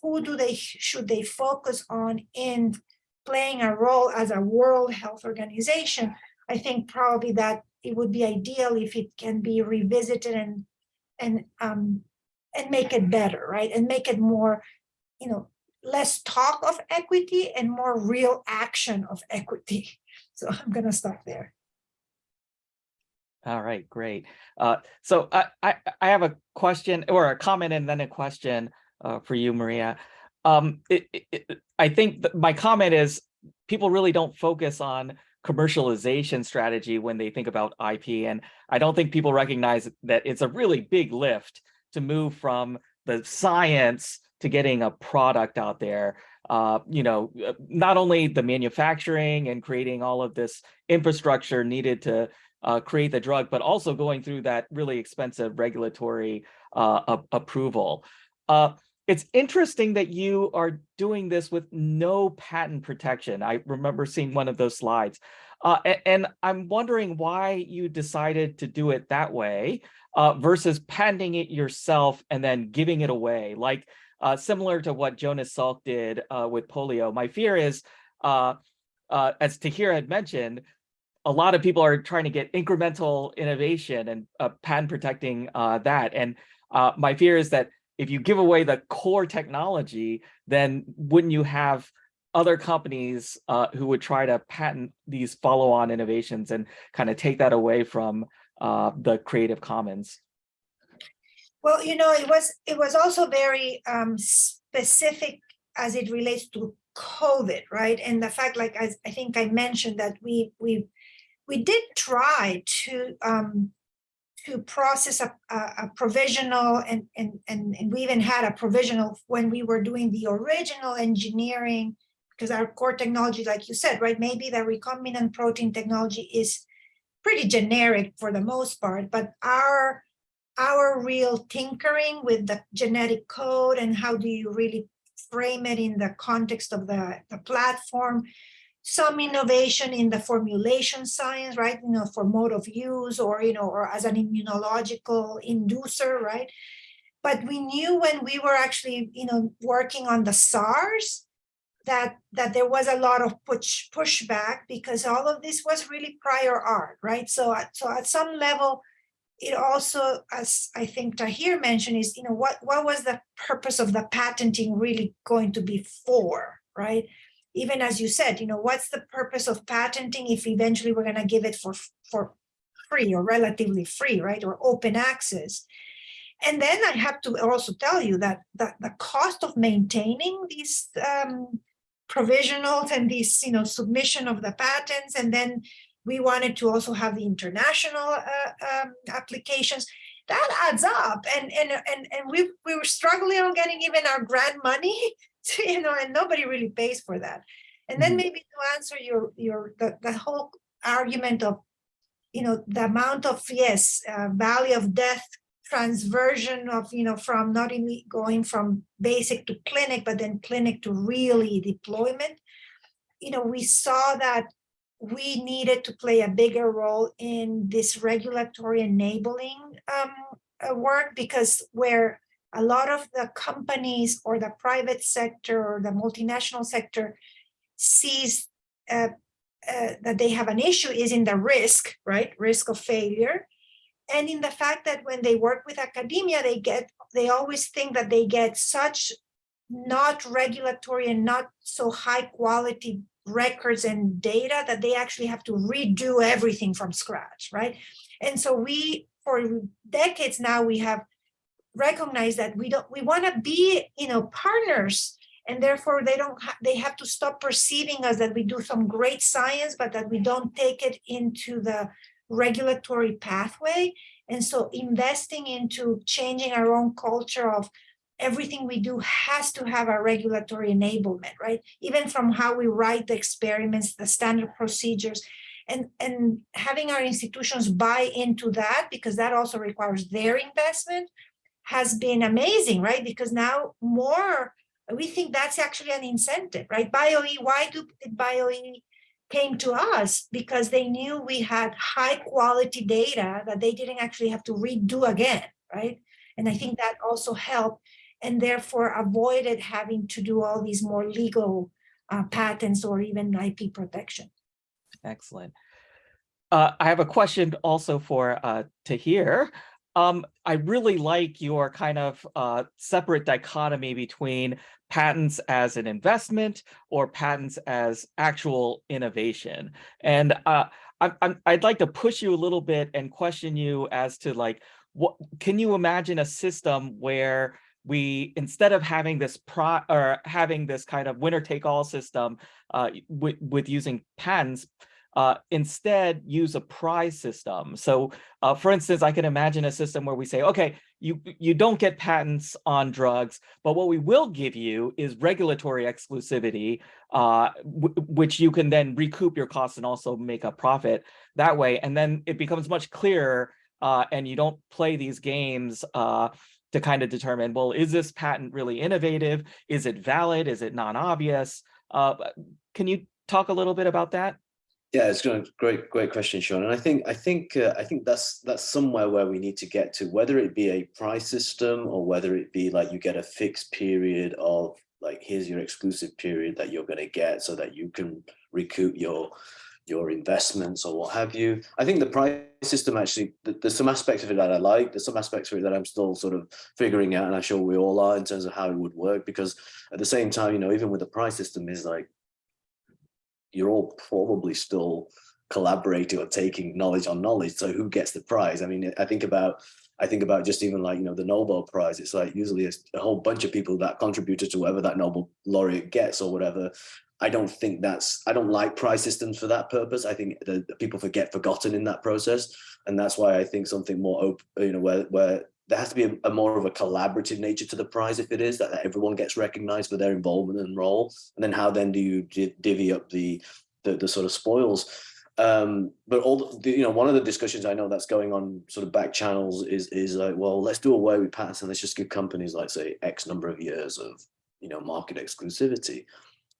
who do they, should they focus on in playing a role as a World Health Organization? I think probably that it would be ideal if it can be revisited and, and, um, and make it better, right? And make it more, you know, less talk of equity and more real action of equity. So I'm going to stop there. All right, great. Uh, so I, I, I have a question or a comment and then a question uh, for you, Maria. Um, it, it, I think my comment is people really don't focus on commercialization strategy when they think about IP. And I don't think people recognize that it's a really big lift to move from the science to getting a product out there. Uh, you know, not only the manufacturing and creating all of this infrastructure needed to uh, create the drug, but also going through that really expensive regulatory uh, approval. Uh, it's interesting that you are doing this with no patent protection. I remember seeing one of those slides. Uh, and, and, I'm wondering why you decided to do it that way uh, versus patenting it yourself and then giving it away, like uh, similar to what Jonas Salk did with polio. My fear is, as Tahir had mentioned, a lot of people are trying to get incremental innovation and uh, patent protecting uh, that. And uh, my fear is that if you give away the core technology, then wouldn't you have other companies uh, who would try to patent these follow-on innovations and kind of take that away from uh, the Creative Commons? Well, you know, it was it was also very um, specific as it relates to COVID, right? And the fact, like as I think I mentioned, that we we we did try to um, to process a, a, a provisional and, and and and we even had a provisional when we were doing the original engineering because our core technology, like you said, right? Maybe the recombinant protein technology is pretty generic for the most part, but our our real tinkering with the genetic code and how do you really frame it in the context of the, the platform, some innovation in the formulation science, right? You know, for mode of use or, you know, or as an immunological inducer, right? But we knew when we were actually, you know, working on the SARS, that that there was a lot of push pushback because all of this was really prior art, right? So, uh, so at some level, it also, as I think Tahir mentioned, is, you know, what, what was the purpose of the patenting really going to be for, right? Even as you said, you know, what's the purpose of patenting if eventually we're going to give it for, for free or relatively free, right? Or open access. And then I have to also tell you that the, the cost of maintaining these um, provisionals and these, you know, submission of the patents and then we wanted to also have the international uh, um, applications. That adds up, and and and and we we were struggling on getting even our grant money, you know, and nobody really pays for that. And then Mhm. maybe to answer your your the, the whole argument of, you know, the amount of yes, uh, valley of death transversion of you know from not only going from basic to clinic, but then clinic to really deployment. You know, we saw that we needed to play a bigger role in this regulatory enabling um, uh, work because where a lot of the companies or the private sector or the multinational sector sees uh, uh, that they have an issue is in the risk, right? Risk of failure. And in the fact that when they work with academia, they get, they always think that they get such not regulatory and not so high quality records and data that they actually have to redo everything from scratch, right? And so we, for decades now, we have recognized that we don't, we want to be, you know, partners and therefore they don't, ha they have to stop perceiving us that we do some great science, but that we don't take it into the regulatory pathway. And so investing into changing our own culture of everything we do has to have a regulatory enablement, right? Even from how we write the experiments, the standard procedures, and, and having our institutions buy into that, because that also requires their investment, has been amazing, right? Because now more, we think that's actually an incentive, right? BioE, why do BioE came to us? Because they knew we had high quality data that they didn't actually have to redo again, right? And I think that also helped and therefore avoided having to do all these more legal uh, patents or even IP protection. Excellent. Uh, I have a question also for uh, Tahir. Um, I really like your kind of uh, separate dichotomy between patents as an investment or patents as actual innovation. And uh, I, I'd like to push you a little bit and question you as to like, what can you imagine a system where we instead of having this pro or having this kind of winner take all system uh, with, with using patents, uh, instead use a prize system. So uh, for instance, I can imagine a system where we say, okay, you, you don't get patents on drugs, but what we will give you is regulatory exclusivity, uh, which you can then recoup your costs and also make a profit that way. And then it becomes much clearer uh, and you don't play these games uh, to kind of determine, well, is this patent really innovative? Is it valid? Is it non-obvious? Uh, can you talk a little bit about that? Yeah, it's a great, great question, Sean. And I think, I think, uh, I think that's that's somewhere where we need to get to, whether it be a prize system or whether it be like you get a fixed period of like here's your exclusive period that you're going to get so that you can recoup your your investments or what have you. I think the prize system actually, there's some aspects of it that I like. There's some aspects of it that I'm still sort of figuring out, and I'm sure we all are in terms of how it would work. Because at the same time, you know, even with the prize system, is like you're all probably still collaborating or taking knowledge on knowledge. So who gets the prize? I mean, I think about I think about just even like, you know, the Nobel Prize, it's like usually a, a whole bunch of people that contributed to whatever that Nobel laureate gets or whatever. I don't think that's, I don't like prize systems for that purpose. I think the people forget forgotten in that process. And that's why I think something more open, you know, where, where there has to be a, a more of a collaborative nature to the prize if it is that, everyone gets recognized for their involvement and role. And then how then do you divvy up the, the, the sort of spoils? um but all the, you know one of the discussions i know that's going on sort of back channels is is like well let's do away with patents and let's just give companies like say x number of years of you know market exclusivity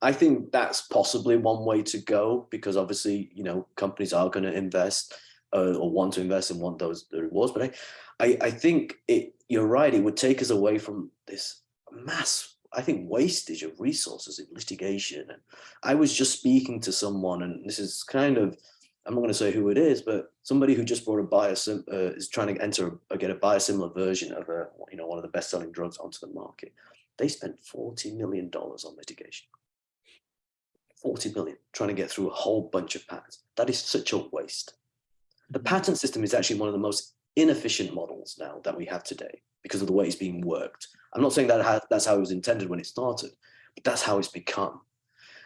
i think that's possibly one way to go because obviously you know companies are going to invest uh, or want to invest and want those rewards but I, I i think it you're right it would take us away from this mass I think wastage of resources in litigation. And I was just speaking to someone, and this is kind of, I'm not going to say who it is, but somebody who just brought a biosim uh, is trying to enter or get a biosimilar version of a, you know, one of the best-selling drugs onto the market. They spent 40 million dollars on litigation. 40 million trying to get through a whole bunch of patents. That is such a waste. The patent system is actually one of the most inefficient models now that we have today because of the way it's being worked. I'm not saying that ha- that's how it was intended when it started, but that's how it's become.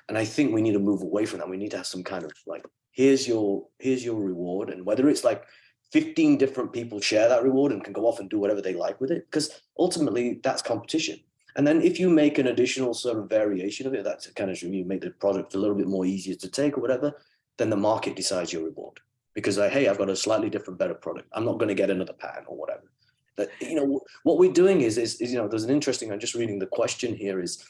And I think we need to move away from that. We need to have some kind of like, here's your here's your reward, and whether it's like 15 different people share that reward and can go off and do whatever they like with it, because ultimately that's competition. And then if you make an additional sort of variation of it, that's kind of you make the product a little bit more easier to take or whatever, then the market decides your reward. Because like, hey, I've got a slightly different, better product. I'm not going to get another patent or whatever. That you know what we're doing is, is is you know there's an interesting i'm just reading the question here is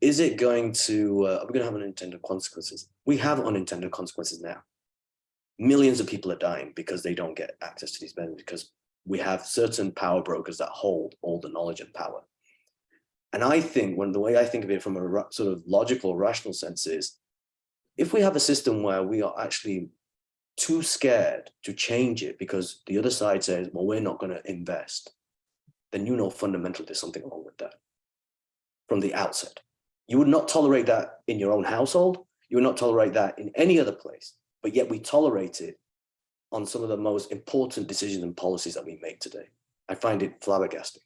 is it going to uh, are we going to have unintended consequences? We have unintended consequences now. Millions of people are dying because they don't get access to these benefits because we have certain power brokers that hold all the knowledge and power. And i think when the way i think of it from a sort of logical rational sense is if we have a system where we are actually too scared to change it because the other side says, well, we're not going to invest, then you know fundamentally there's something wrong with that from the outset. You would not tolerate that in your own household. You would not tolerate that in any other place, but yet we tolerate it on some of the most important decisions and policies that we make today. I find it flabbergasting.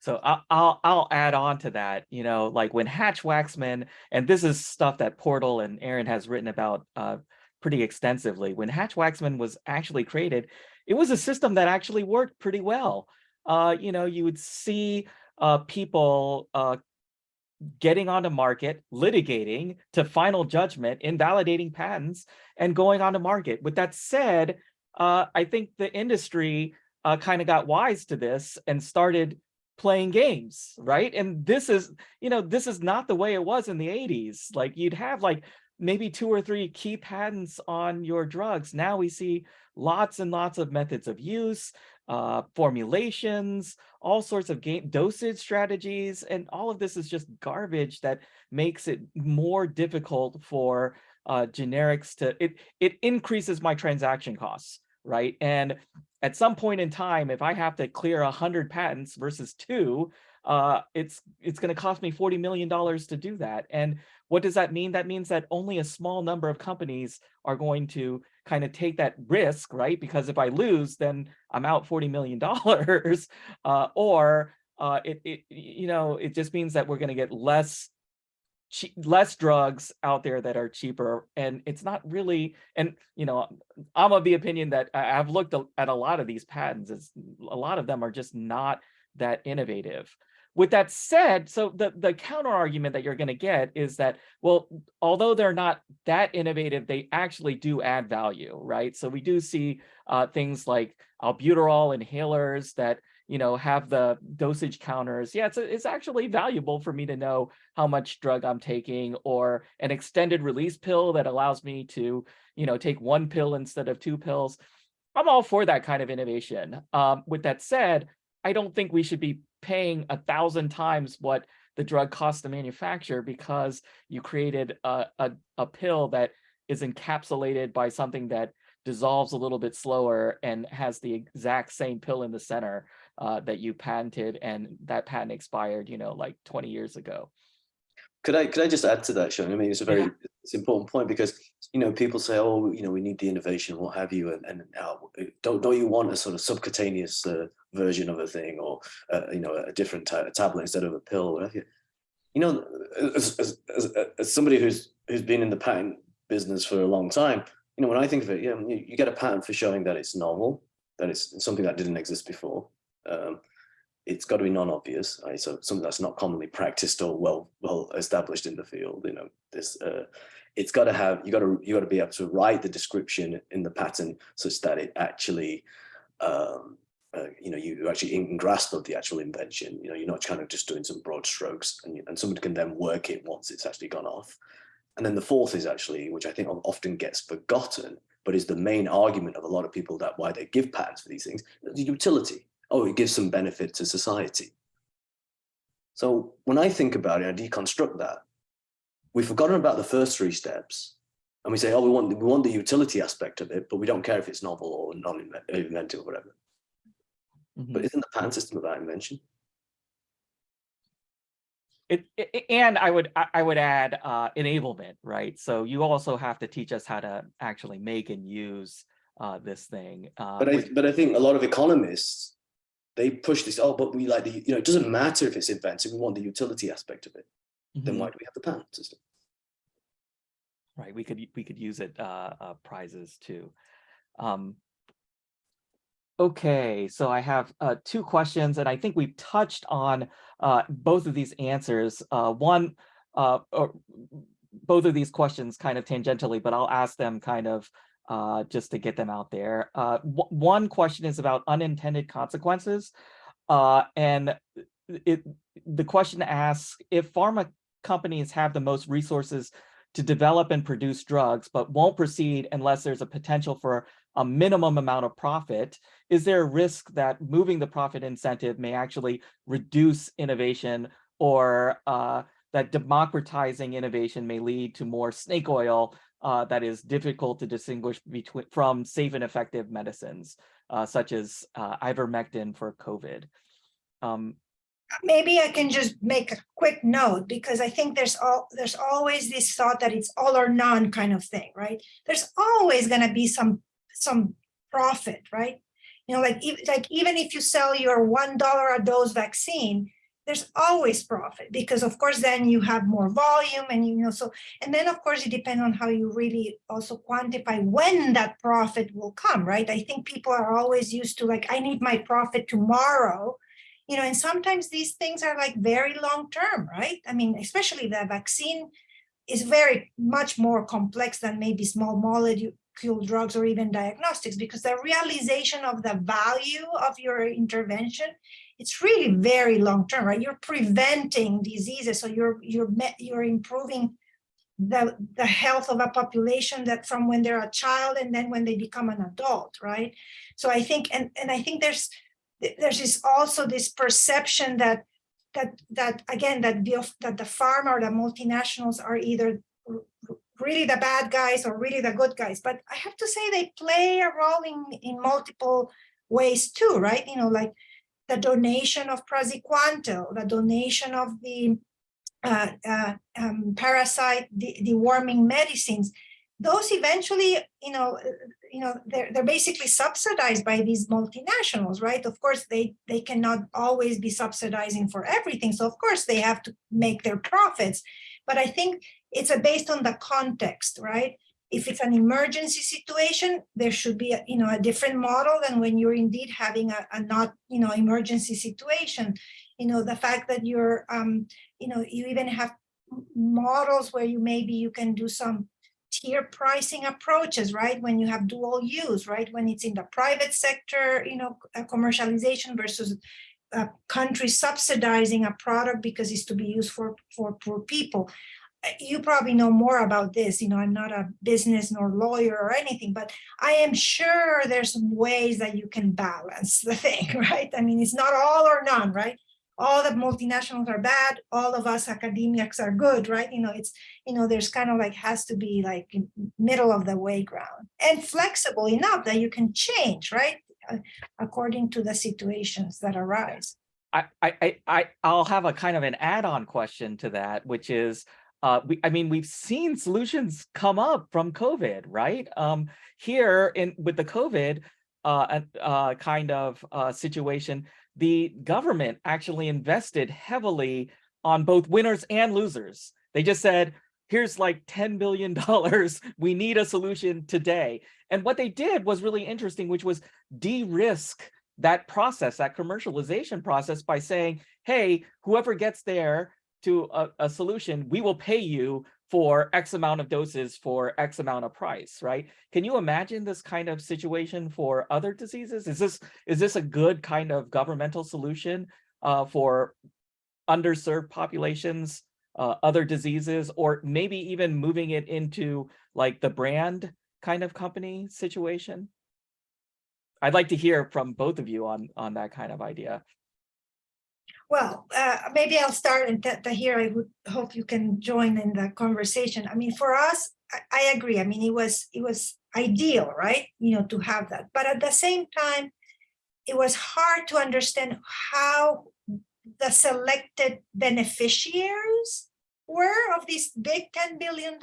So I'll, I'll add on to that. You know, like when Hatch Waxman, and this is stuff that Portal and Aaron has written about uh, pretty extensively. When Hatch Waxman was actually created, it was a system that actually worked pretty well. Uh, you know, you would see uh, people uh, getting on the market, litigating to final judgment, invalidating patents, and going on the market. With that said, uh, I think the industry uh, kind of got wise to this and started playing games, right? And this is, you know, this is not the way it was in the 80s. Like you'd have like maybe two or three key patents on your drugs. Now we see lots and lots of methods of use, uh, formulations, all sorts of game dosage strategies, and all of this is just garbage that makes it more difficult for uh, generics to, it, it increases my transaction costs, right? And at some point in time, if I have to clear a hundred patents versus two, uh, it's it's going to cost me $40 million to do that. And what does that mean? That means that only a small number of companies are going to kind of take that risk, right? Because if I lose, then I'm out $40 million. uh, or uh, it, it, you know, it just means that we're going to get less less drugs out there that are cheaper and it's not really and you know i'm of the opinion that i've looked at a lot of these patents it's a lot of them are just not that innovative with that said so the the counter argument that you're going to get is that well although they're not that innovative they actually do add value right so we do see uh, things like albuterol inhalers that you know, have the dosage counters. Yeah, it's, it's actually valuable for me to know how much drug I'm taking or an extended release pill that allows me to, you know, take one pill instead of two pills. I'm all for that kind of innovation. Um, with that said, I don't think we should be paying a thousand times what the drug costs to manufacture because you created a, a, a pill that is encapsulated by something that dissolves a little bit slower and has the exact same pill in the center uh, that you patented and that patent expired, you know, like 20 years ago. Could I could I just add to that, Sean? I mean, it's a very Yeah. it's an important point because you know people say, oh, you know, we need the innovation, what have you, and and uh, don't don't you want a sort of subcutaneous uh, version of a thing or uh, you know a different ta- tablet instead of a pill, you? You know, as, as, as, as somebody who's who's been in the patent business for a long time, you know, when I think of it, yeah, you, you get a patent for showing that it's novel, that it's something that didn't exist before. Um, it's got to be non-obvious, right? So something that's not commonly practiced or well well established in the field. You know, this uh, it's got to have you got to you got to be able to write the description in the pattern such that it actually, um, uh, you know, you actually in grasp of the actual invention. You know, you're not kind of just doing some broad strokes, and and somebody can then work it once it's actually gone off. And then the fourth is actually, which I think often gets forgotten, but is the main argument of a lot of people that why they give patents for these things, the utility oh, it gives some benefit to society. So when I think about it, I deconstruct that. We've forgotten about the first three steps, and we say, oh, we want we want the utility aspect of it, but we don't care if it's novel or non-inventive or whatever. Mhm. But isn't the patent system about invention? It, it- and I would I would add uh, enablement, right? So you also have to teach us how to actually make and use uh, this thing. Uh, But I but I think a lot of economists they push this. Oh, but we like the you know it doesn't matter if it's inventive. We want the utility aspect of it. Then Mhm. why do we have the patent system? right we could we could use it uh, uh prizes too um okay so i have uh two questions and i think we've touched on uh both of these answers uh one uh or both of these questions kind of tangentially but i'll ask them kind of uh just to get them out there uh one question is about unintended consequences uh and it the question asks if pharma companies have the most resources to develop and produce drugs, but won't proceed unless there's a potential for a minimum amount of profit, is there a risk that moving the profit incentive may actually reduce innovation or uh, that democratizing innovation may lead to more snake oil uh, that is difficult to distinguish between from safe and effective medicines, uh, such as uh, ivermectin for COVID? Um, maybe I can just make a quick note because I think there's all there's always this thought that it's all or none kind of thing, right? There's always going to be some some profit, right? You know, like like even if you sell your one dollar a dose vaccine, there's always profit because of course then you have more volume and you know so and then of course it depends on how you really also quantify when that profit will come, right? I think people are always used to like I need my profit tomorrow you know, and sometimes these things are like very long term, right? I mean, especially the vaccine is very much more complex than maybe small molecule drugs or even diagnostics because the realization of the value of your intervention it's really very long term right you're preventing diseases so you're you're you're improving the the health of a population that from when they're a child and then when they become an adult right so i think and and i think there's th- there's also this perception that that that again that the that the pharma or the multinationals are either really the bad guys or really the good guys. But i have to say they play a role in in multiple ways too right? You know like the donation of praziquantel the donation of the uh, uh, um, parasite de- deworming medicines. Those eventually you know you know they're, they're basically subsidized by these multinationals right? Of course they they cannot always be subsidizing for everything so of course they have to make their profits. But i think it's a, based on the context right? If it's an emergency situation there should be a, you know a different model than when you're indeed having a, a not you know emergency situation. You know the fact that you're um you know you even have models where you maybe you can do some tier pricing approaches, right? When you have dual use, right? When it's in the private sector, you know, uh, commercialization versus a country subsidizing a product because it's to be used for for poor people. Uh, You probably know more about this. You know, I'm not a business nor lawyer or anything, but I am sure there's some ways that you can balance the thing, right? I mean, it's not all or none, right? All the multinationals are bad, all of us academics are good, right? You know, it's, you know, there's kind of like has to be like middle of the way ground and flexible enough that you can change, right? According to the situations that arise. I, I, I, I, I'll have a kind of an add-on question to that, which is, uh, we, I mean, we've seen solutions come up from COVID, right? Um, here in with the COVID, uh, uh, kind of, uh, situation, the government actually invested heavily on both winners and losers. They just said, here's like $10 billion. We need a solution today. And what they did was really interesting, which was de-risk that process, that commercialization process by saying, hey, whoever gets there to a, a solution, we will pay you for X amount of doses for X amount of price, right? Can you imagine this kind of situation for other diseases? Is this is this a good kind of governmental solution uh, for underserved populations, uh, other diseases, or maybe even moving it into like the brand kind of company situation? I'd like to hear from both of you on on that kind of idea. Well, uh, maybe I'll start and Tahir, I would hope you can join in the conversation. I mean, for us, I, I agree. I mean, it was, it was ideal, right? You know, to have that. But at the same time, it was hard to understand how the selected beneficiaries were of these big $10 billion.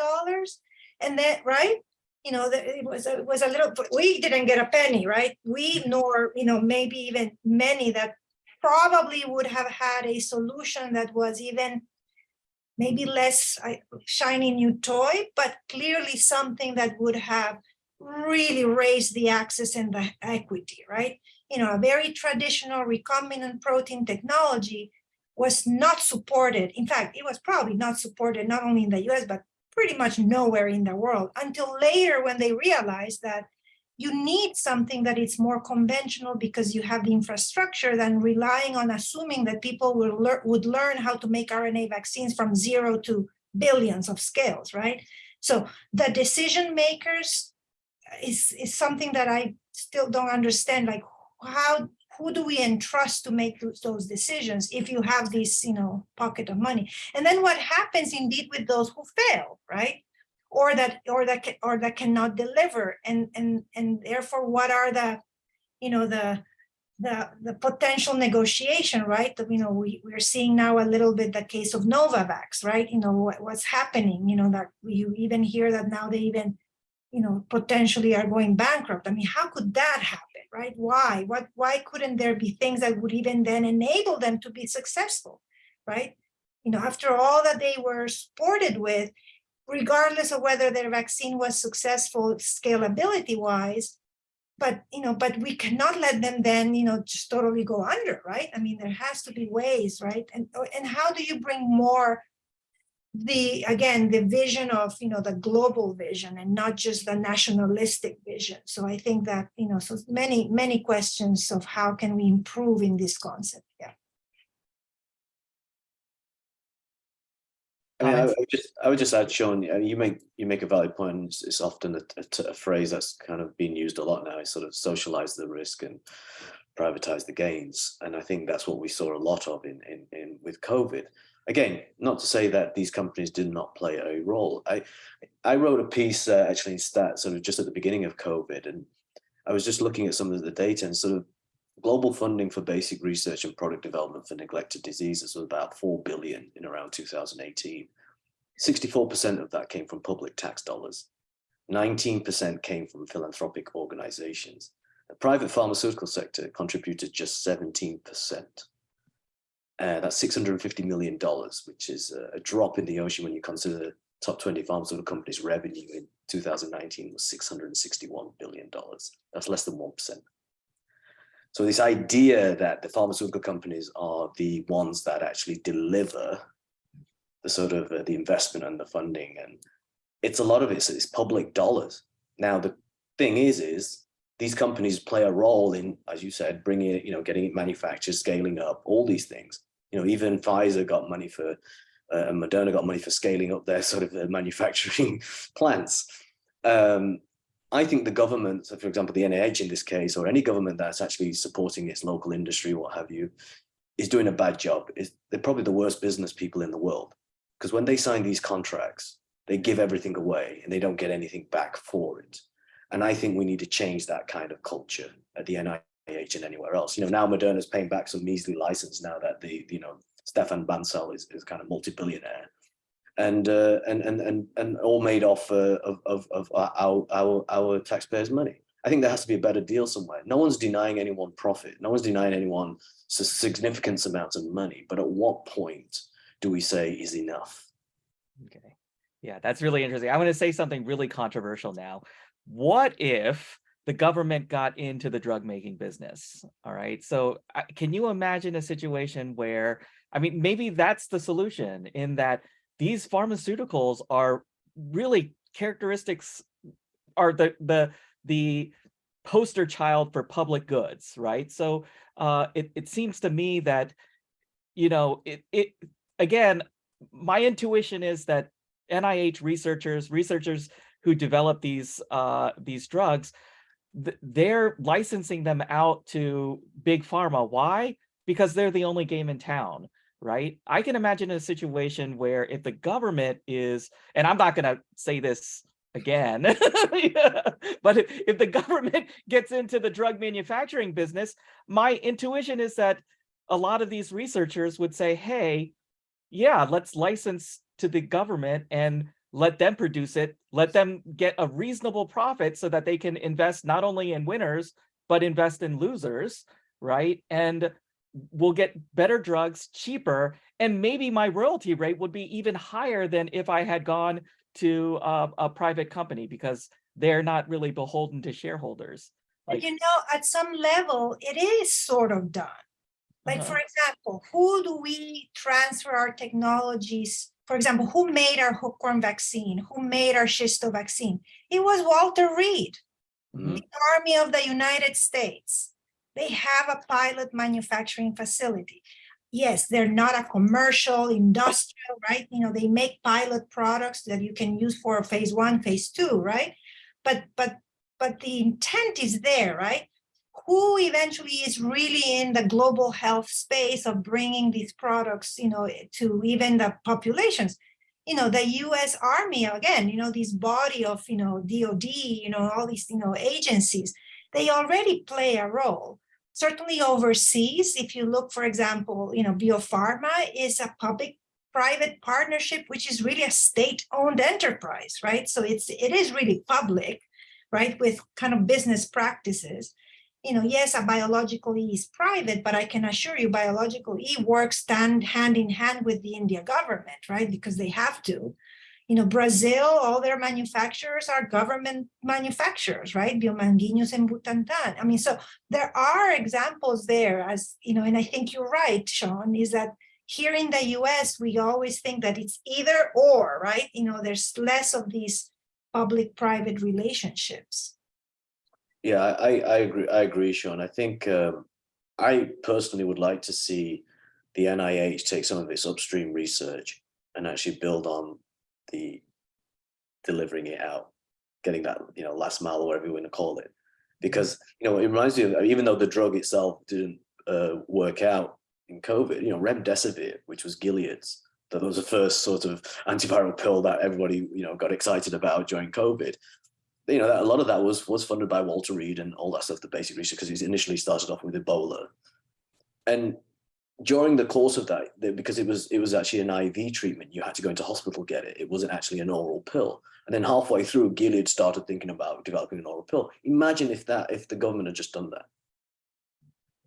And that, right? You know, that it was, it was a little, we didn't get a penny, right? We nor, you know, maybe even many that probably would have had a solution that was even maybe less shiny new toy, but clearly something that would have really raised the access and the equity, right? You know, a very traditional recombinant protein technology was not supported. In fact, it was probably not supported not only in the US, but pretty much nowhere in the world until later when they realized that you need something that is more conventional because you have the infrastructure than relying on assuming that people will lear would learn how to make RNA vaccines from zero to billions of scales, right? So the decision makers is, is something that I still don't understand, like how, who do we entrust to make those, those decisions if you have this, you know, pocket of money? And then what happens indeed with those who fail, right? Or that or that or that cannot deliver and and and therefore what are the you know the the the potential negotiation right? You know we we're seeing now a little bit the case of novavax right? You know what, what's happening you know that you even hear that now they even you know potentially are going bankrupt. I mean how could that happen right? Why? What why couldn't there be things that would even then enable them to be successful right? You know after all that they were supported with regardless of whether their vaccine was successful scalability wise but you know but we cannot let them then you know just totally go under right? I mean there has to be ways right? And and how do you bring more the again the vision of you know the global vision and not just the nationalistic vision? So i think that you know so many many questions of how can we improve in this concept yeah I, mean, I, I would just, I would just add, Sean. You make you make a valid point. It's, it's often a phrase that's kind of being used a lot now. Is sort of socialize the risk and privatize the gains, and I think that's what we saw a lot of in in, in with COVID. Again, not to say that these companies did not play a role. I I wrote a piece uh, actually in Stat, sort of just at the beginning of COVID, and I was just looking at some of the data and sort of global funding for basic research and product development for neglected diseases was about 4 billion in around 2018. 64% of that came from public tax dollars. 19% came from philanthropic organizations. The private pharmaceutical sector contributed just 17%. Uh, that's $650 million, which is a, a drop in the ocean when you consider the top 20 pharmaceutical companies' revenue in 2019 was $661 billion. That's less than 1%. So this idea that the pharmaceutical companies are the ones that actually deliver the sort of uh, the investment and the funding, and it's a lot of it's, public dollars. Now the thing is, is these companies play a role in, as you said, bringing it, you know, getting it manufactured, scaling up, all these things. You know, even Pfizer got money for, uh, and Moderna got money for scaling up their sort of uh, manufacturing plants. Um, I think the government, so for example, the NIH in this case, or any government that's actually supporting its local industry, what have you, is doing a bad job. Is they're probably the worst business people in the world because when they sign these contracts, they give everything away and they don't get anything back for it. And I think we need to change that kind of culture at the NIH and anywhere else. You know, now Moderna's paying back some measly license now that the, you know, Stéphane Bancel is, is kind of multi-billionaire. And, uh, and and and and all made off uh, of of of our our our taxpayers' money. I think there has to be a better deal somewhere. No one's denying anyone profit. No one's denying anyone significant amounts of money. But at what point do we say is enough? Okay. Yeah, that's really interesting. I want to say something really controversial now. What if the government got into the drug making business? All right. So can you imagine a situation where, I mean, maybe that's the solution in that these pharmaceuticals are really characteristics are the the the poster child for public goods, right? So uh, it, it seems to me that, you know, it, it again, my intuition is that NIH researchers, researchers who develop these uh, these drugs, th- they're licensing them out to big pharma. Why? Because they're the only game in town, right? I can imagine a situation where if the government is, and I'm not going to say this again, yeah, but if, if the government gets into the drug manufacturing business, my intuition is that a lot of these researchers would say, hey, yeah, let's license to the government and let them produce it, let them get a reasonable profit so that they can invest not only in winners, but invest in losers, right? And we'll get better drugs cheaper. And maybe my royalty rate would be even higher than if I had gone to a, a private company because they're not really beholden to shareholders. But Like, you know, at some level, it is sort of done. Like, Uh-huh. for example, who do we transfer our technologies? For example, who made our hookworm vaccine? Who made our schisto vaccine? It was Walter Reed, mhm, the Army of the United States. They have a pilot manufacturing facility. Yes, they're not a commercial, industrial, right? You know, they make pilot products that you can use for phase one, phase two, right? But, but, but the intent is there, right? who eventually is really in the global health space of bringing these products, you know, to even the populations. You know, the U.S. Army again, you know, this body of, you know, DoD, you know, all these, you know, agencies, they already play a role. Certainly overseas, if you look, for example, you know, Bio Farma is a public-private partnership, which is really a state-owned enterprise, right? So it's it is really public, right, with kind of business practices you know, yes, a biological E is private, but I can assure you biological E works stand hand in hand with the India government, right? Because they have to. You know, Brazil, all their manufacturers are government manufacturers, right? Bio-Manguinhos and Butantan. I mean, so there are examples there as, you know, and I think you're right, Sean, is that here in the US, we always think that it's either or, right? You know, there's less of these public-private relationships. Yeah, I, I agree. I agree, Sean. I think um, I personally would like to see the NIH take some of its upstream research and actually build on the delivering it out, getting that you know last mile or whatever you want to call it. Because you know it reminds me of even though the drug itself didn't uh, work out in COVID, you know remdesivir, which was Gilead's, that was the first sort of antiviral pill that everybody you know got excited about during COVID you know, a lot of that was was funded by Walter Reed and all that stuff, the basic research, because he initially started off with Ebola. And during the course of that, because it was it was actually an IV treatment, you had to go into hospital get it. It wasn't actually an oral pill. And then halfway through, Gilead started thinking about developing an oral pill. Imagine if that if the government had just done that.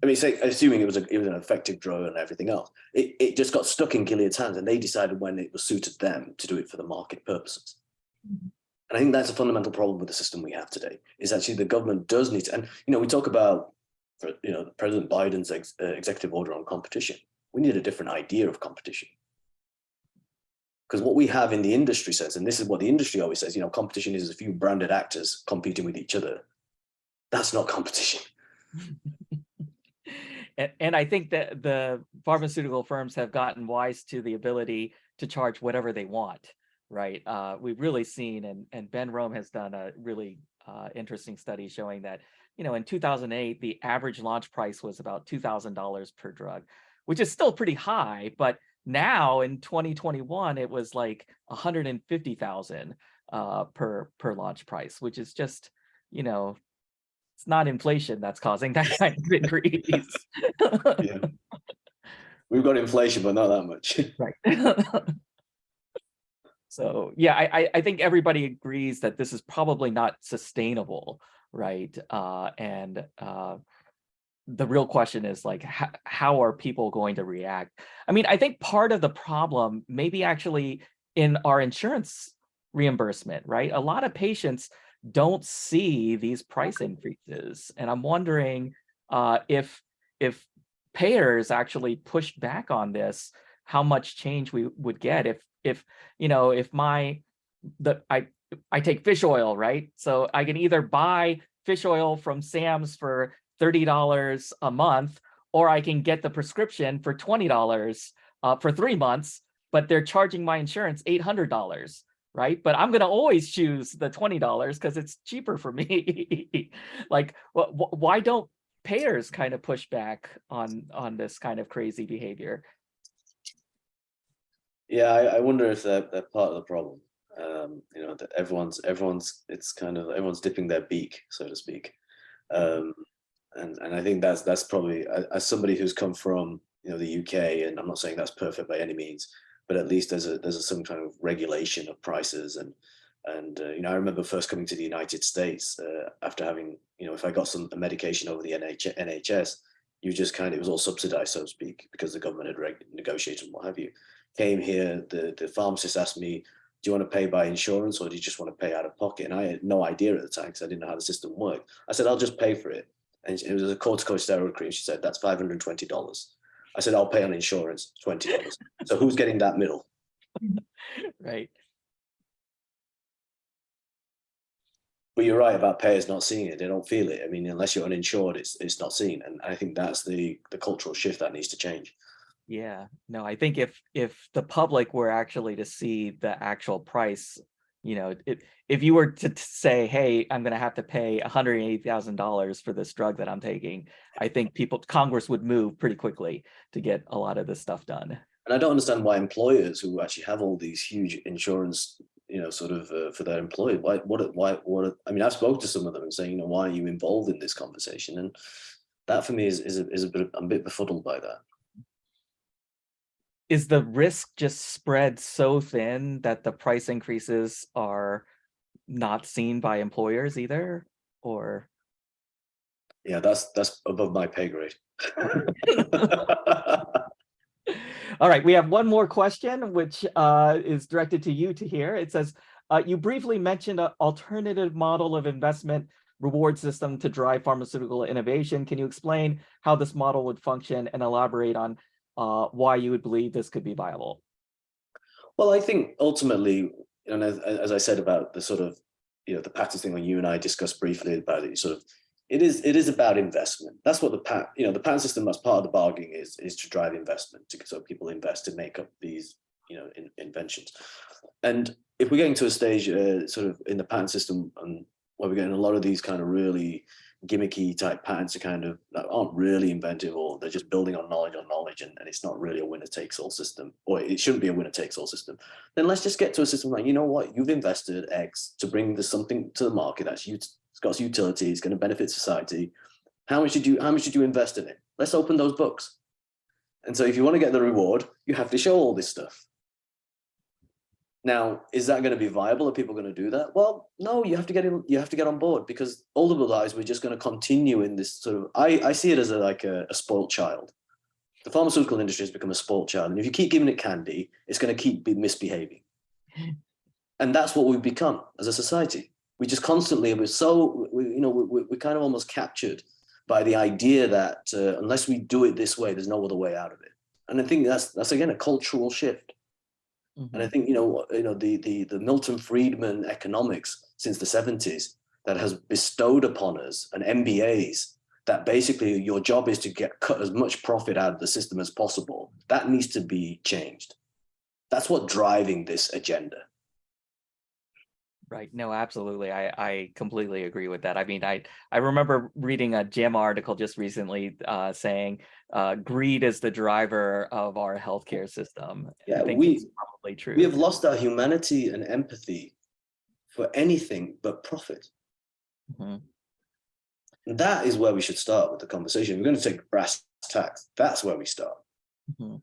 I mean, say, assuming it was a, it was an effective drug and everything else, it, it just got stuck in Gilead's hands, and they decided when it was suited them to do it for the market purposes. Mhm. And I think that's a fundamental problem with the system we have today, is actually the government does need to, and you know, we talk about, you know, President Biden's ex, uh, executive order on competition. We need a different idea of competition. Because what we have in the industry says, and this is what the industry always says, you know, competition is a few branded actors competing with each other. That's not competition. and, and I think that the pharmaceutical firms have gotten wise to the ability to charge whatever they want, right? Uh, we've really seen, and, and Ben Rome has done a really uh, interesting study showing that, you know, in 2008, the average launch price was about $2,000 per drug. which is still pretty high, but now in 2021, it was like 150,000 uh, per per launch price, which is just, you know, it's not inflation that's causing that kind of increase. Yeah. We've got inflation, but not that much. Right. So, yeah, I, I, I think everybody agrees that this is probably not sustainable, right? Uh, and, uh, the real question is like, how, how are people going to react? I mean, I think part of the problem maybe actually in our insurance reimbursement, right? A lot of patients don't see these price increases. And I'm wondering, uh, if, if payers actually pushed back on this, how much change we would get if if you know if my the I I take fish oil right? So I can either buy fish oil from Sam's for thirty dollars a month or I can get the prescription for twenty dollars uh, for three months but they're charging my insurance eight hundred dollars right? But I'm gonna always choose the twenty dollars because it's cheaper for me. Like wh wh why don't payers kind of push back on on this kind of crazy behavior? Yeah, I, I wonder if they're, they're part of the problem. Um, you know, that everyone's everyone's it's kind of everyone's dipping their beak, so to speak. Um, and and I think that's that's probably as somebody who's come from you know the UK, and I'm not saying that's perfect by any means, but at least there's a there's a, some kind of regulation of prices and and uh, you know I remember first coming to the United States uh, after having you know if I got some medication over the NH NHS, you just kind of it was all subsidized so to speak because the government had negotiated and what have you came here, the, the pharmacist asked me, do you want to pay by insurance or do you just want to pay out of pocket? And I had no idea at the time because I didn't know how the system worked. I said, I'll just pay for it. And it was a corticosteroid cream. She said, that's $520. I said, I'll pay on insurance, $20. so who's getting that middle? right But you're right about payers not seeing it. They don't feel it. I mean, unless you're uninsured, it's it's not seen. And I think that's the the cultural shift that needs to change. Yeah, no, I think if if the public were actually to see the actual price, you know, if if you were to say, hey, I'm gonna have to pay $180,000 for this drug that I'm taking, I think people, Congress would move pretty quickly to get a lot of this stuff done. And I don't understand why employers who actually have all these huge insurance, you know, sort of uh, for their employees, why, what, why, what? I mean, I've spoken to some of them and saying, you know, why are you involved in this conversation? And that for me is is a, is a bit, I'm a bit befuddled by that. Is the risk just spread so thin that the price increases are not seen by employers either? Or? Yeah, that's that's above my pay grade. All right, we have one more question, which uh, is directed to you Tahir It says, uh, you briefly mentioned an alternative model of investment reward system to drive pharmaceutical innovation. Can you explain how this model would function and elaborate on uh, why you would believe this could be viable? Well, I think ultimately, and as, as I said about the sort of, you know, the patent thing when you and I discussed briefly about it, sort of, it is it is about investment. That's what the pat, you know, the patent system as part of the bargaining is is to drive investment, to, so people invest to make up these, you know, in, inventions. And if we're getting to a stage, uh, sort of in the patent system, and where we're getting a lot of these kind of really gimmicky type patents are kind of that aren't really inventive or they're just building on knowledge on knowledge and, and it's not really a winner takes all system or it shouldn't be a winner takes all system. Then let's just get to a system like you know what you've invested x to bring this something to the market that's it's got utility it's going to benefit society. How much did you how much did you invest in it? Let's open those books. And so if you want to get the reward you have to show all this stuff now, is that going to be viable? Are people going to do that? Well, no, you have to get in, you have to get on board because otherwise we're just going to continue in this sort of, I, I see it as a, like a, a spoiled child. The pharmaceutical industry has become a spoiled child. And if you keep giving it candy, it's going to keep be misbehaving. And that's what we've become as a society. We just constantly, we're so, we, you know, we, we're kind of almost captured by the idea that uh, unless we do it this way, there's no other way out of it. And I think that's, that's again, a cultural shift. And I mm-hmm. think you know, you know, the the the Milton Friedman economics since the 70s that has bestowed upon us an MBAs that basically your job is to get cut as much profit out of the system as possible. That needs to be changed. That's what driving this agenda. Right. No, absolutely. I, I completely agree with that. I mean, I, I remember reading a JAMA article just recently uh, saying uh, greed is the driver of our healthcare system. I Yeah, think we- it's probably true. We have lost our humanity and empathy for anything but profit. Mhm. And that is where we should start with the conversation. We're going to take brass tacks. That's where we start. Mhm.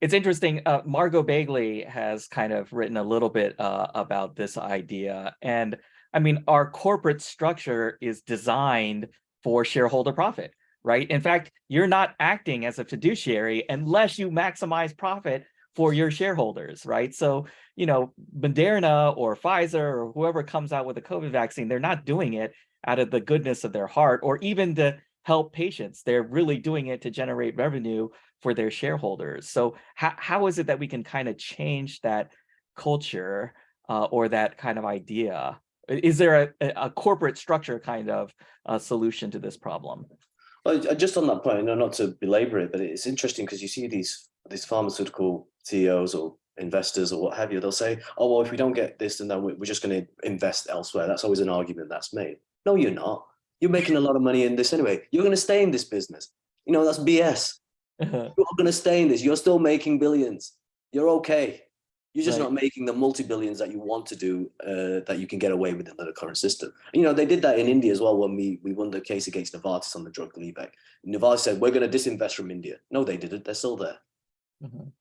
It's interesting, uh, Margo Bagley has kind of written a little bit uh, about this idea. And I mean, our corporate structure is designed for shareholder profit, right? In fact, you're not acting as a fiduciary unless you maximize profit for your shareholders, right? So, you know, Moderna or Pfizer or whoever comes out with a COVID vaccine, they're not doing it out of the goodness of their heart or even to help patients. They're really doing it to generate revenue for their shareholders. So how, how is it that we can kind of change that culture uh, or that kind of idea? Is there a, a corporate structure kind of uh, solution to this problem? Well, uh, just on that point, no, not to belabor it, but it's interesting because you see these these pharmaceutical CEOs or investors or what have you. They'll say, "Oh well, if we don't get this, then we're just going to invest elsewhere." That's always an argument that's made. No, you're not. You're making a lot of money in this anyway. You're going to stay in this business. You know that's BS. You're going to stay in this. You're still making billions. You're okay. You're just Right. not making the multi-billions that you want to do, uh, that you can get away with under the current system. You know, they did that in India as well when we, we won the case against Novartis on the drug Gleevec. Novartis said, we're going to disinvest from India. No, they didn't. They're still there. Mhm.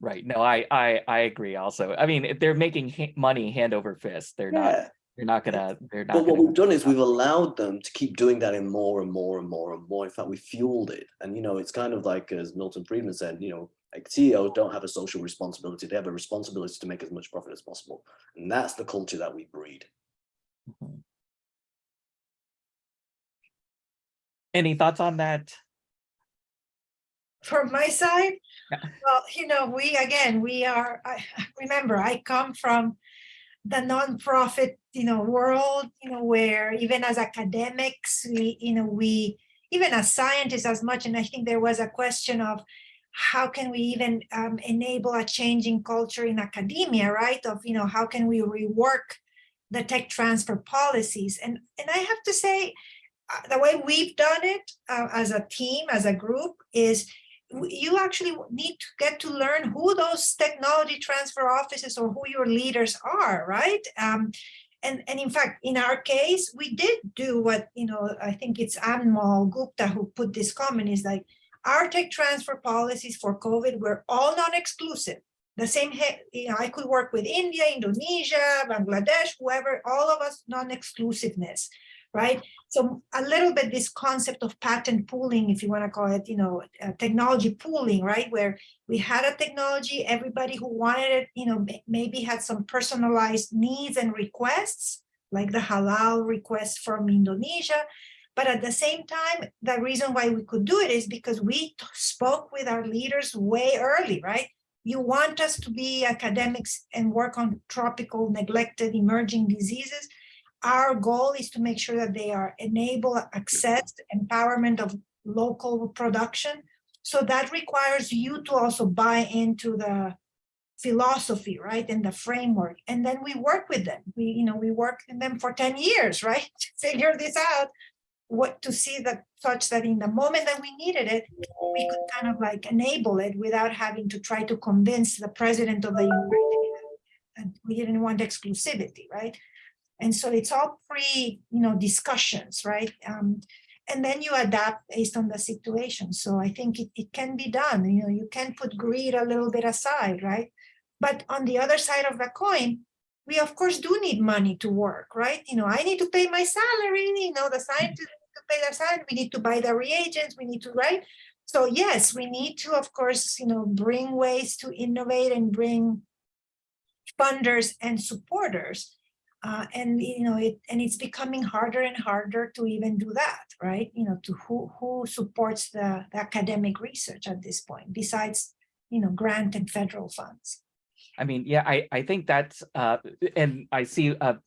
Right. No, I, I, I agree also. I mean, they're making money hand over fist. They're not, Yeah. They're not gonna, they're not. But what gonna- we've done is we've allowed them to keep doing that in more and more and more and more. In fact, we fueled it. And, you know, it's kind of like, as Milton Friedman said, you know, like CEOs don't have a social responsibility. They have a responsibility to make as much profit as possible. And that's the culture that we breed. Mhm. Any thoughts on that? From my side, Yeah. well, you know, we, again, we are, I remember, I come from the nonprofit, you know, world, you know, where even as academics, we, you know, we, even as scientists as much, and I think there was a question of how can we even um, enable a changing culture in academia, right? Of, you know, how can we rework the tech transfer policies? And, and I have to say, uh, the way we've done it uh, as a team, as a group, is you actually need to get to learn who those technology transfer offices or who your leaders are, right? Um, and, and in fact, in our case, we did do what, you know, I think it's Anmol Gupta who put this comment is like, our tech transfer policies for COVID were all non-exclusive. The same, you know, I could work with India, Indonesia, Bangladesh, whoever, all of us non-exclusiveness, right? So a little bit this concept of patent pooling, if you want to call it, you know, uh, technology pooling, right? Where we had a technology, everybody who wanted it, you know, maybe had some personalized needs and requests, like the halal request from Indonesia. But at the same time, the reason why we could do it is because we spoke with our leaders way early, right? You want us to be academics and work on tropical, neglected, emerging diseases our goal is to make sure that they are enable access empowerment of local production. So that requires you to also buy into the philosophy right and the framework. And then we work with them. We you know we work with them for 10 years right to figure this out what to see that such that in the moment that we needed it we could kind of like enable it without having to try to convince the president of the that we didn't want exclusivity right and so it's all pre, you know, discussions, right? Um, and then you adapt based on the situation. So I think it, it can be done. You know, you can put greed a little bit aside, right? But on the other side of the coin, we of course do need money to work, right? You know, I need to pay my salary, you know, the scientists need to pay their salary, we need to buy the reagents, we need to, right? So yes, we need to, of course, you know, bring ways to innovate and bring funders and supporters. Uh, and you know it and it's becoming harder and harder to even do that right? You know to who who supports the, the academic research at this point besides you know grant and federal funds? I mean, yeah, I, I think that's, uh, and I see a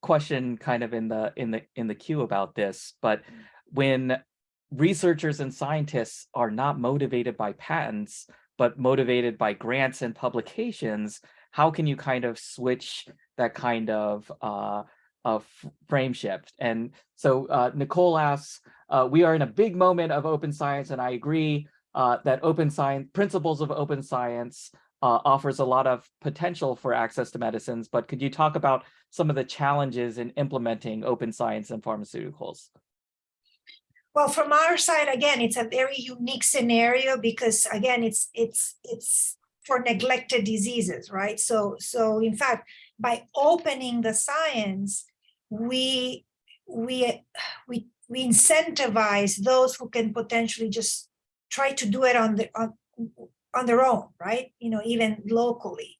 question kind of in the, in the, in the queue about this, but when researchers and scientists are not motivated by patents, but motivated by grants and publications, how can you kind of switch that kind of uh, of frame shift. And so uh, Nicole asks, uh, we are in a big moment of open science, and I agree uh, that open science principles of open science uh, offers a lot of potential for access to medicines. But could you talk about some of the challenges in implementing open science in pharmaceuticals? Well, from our side, again, it's a very unique scenario because again, it's it's it's for neglected diseases, right? So so in fact, by opening the science, we we we we incentivize those who can potentially just try to do it on the on, on their own, right? You know, even locally.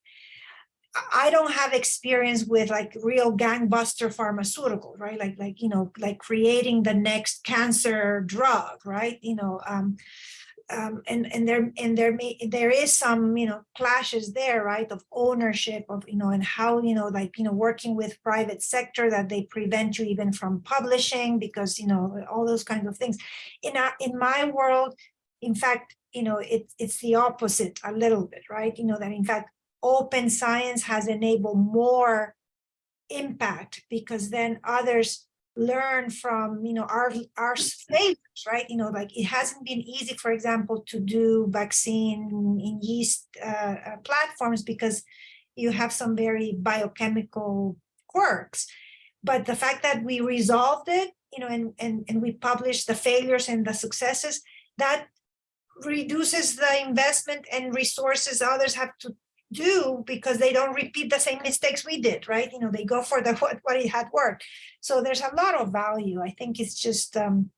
I don't have experience with like real gangbuster pharmaceutical, right? Like, like, you know, like creating the next cancer drug, right? You know, um, um, and, and there, and there may, there is some, you know, clashes there, right? Of ownership of, you know, and how, you know, like, you know, working with private sector that they prevent you even from publishing because, you know, all those kinds of things. In, our, in my world, in fact, you know, it's it's the opposite a little bit, right? You know, that in fact, open science has enabled more impact because then others learn from you know our our failures right? You know like it hasn't been easy for example to do vaccine in yeast uh, uh, platforms because you have some very biochemical quirks. But the fact that we resolved it you know and and, and we published the failures and the successes that reduces the investment and resources others have to do because they don't repeat the same mistakes we did, right? You know, they go for the what, what it had worked. So there's a lot of value. I think it's just, um,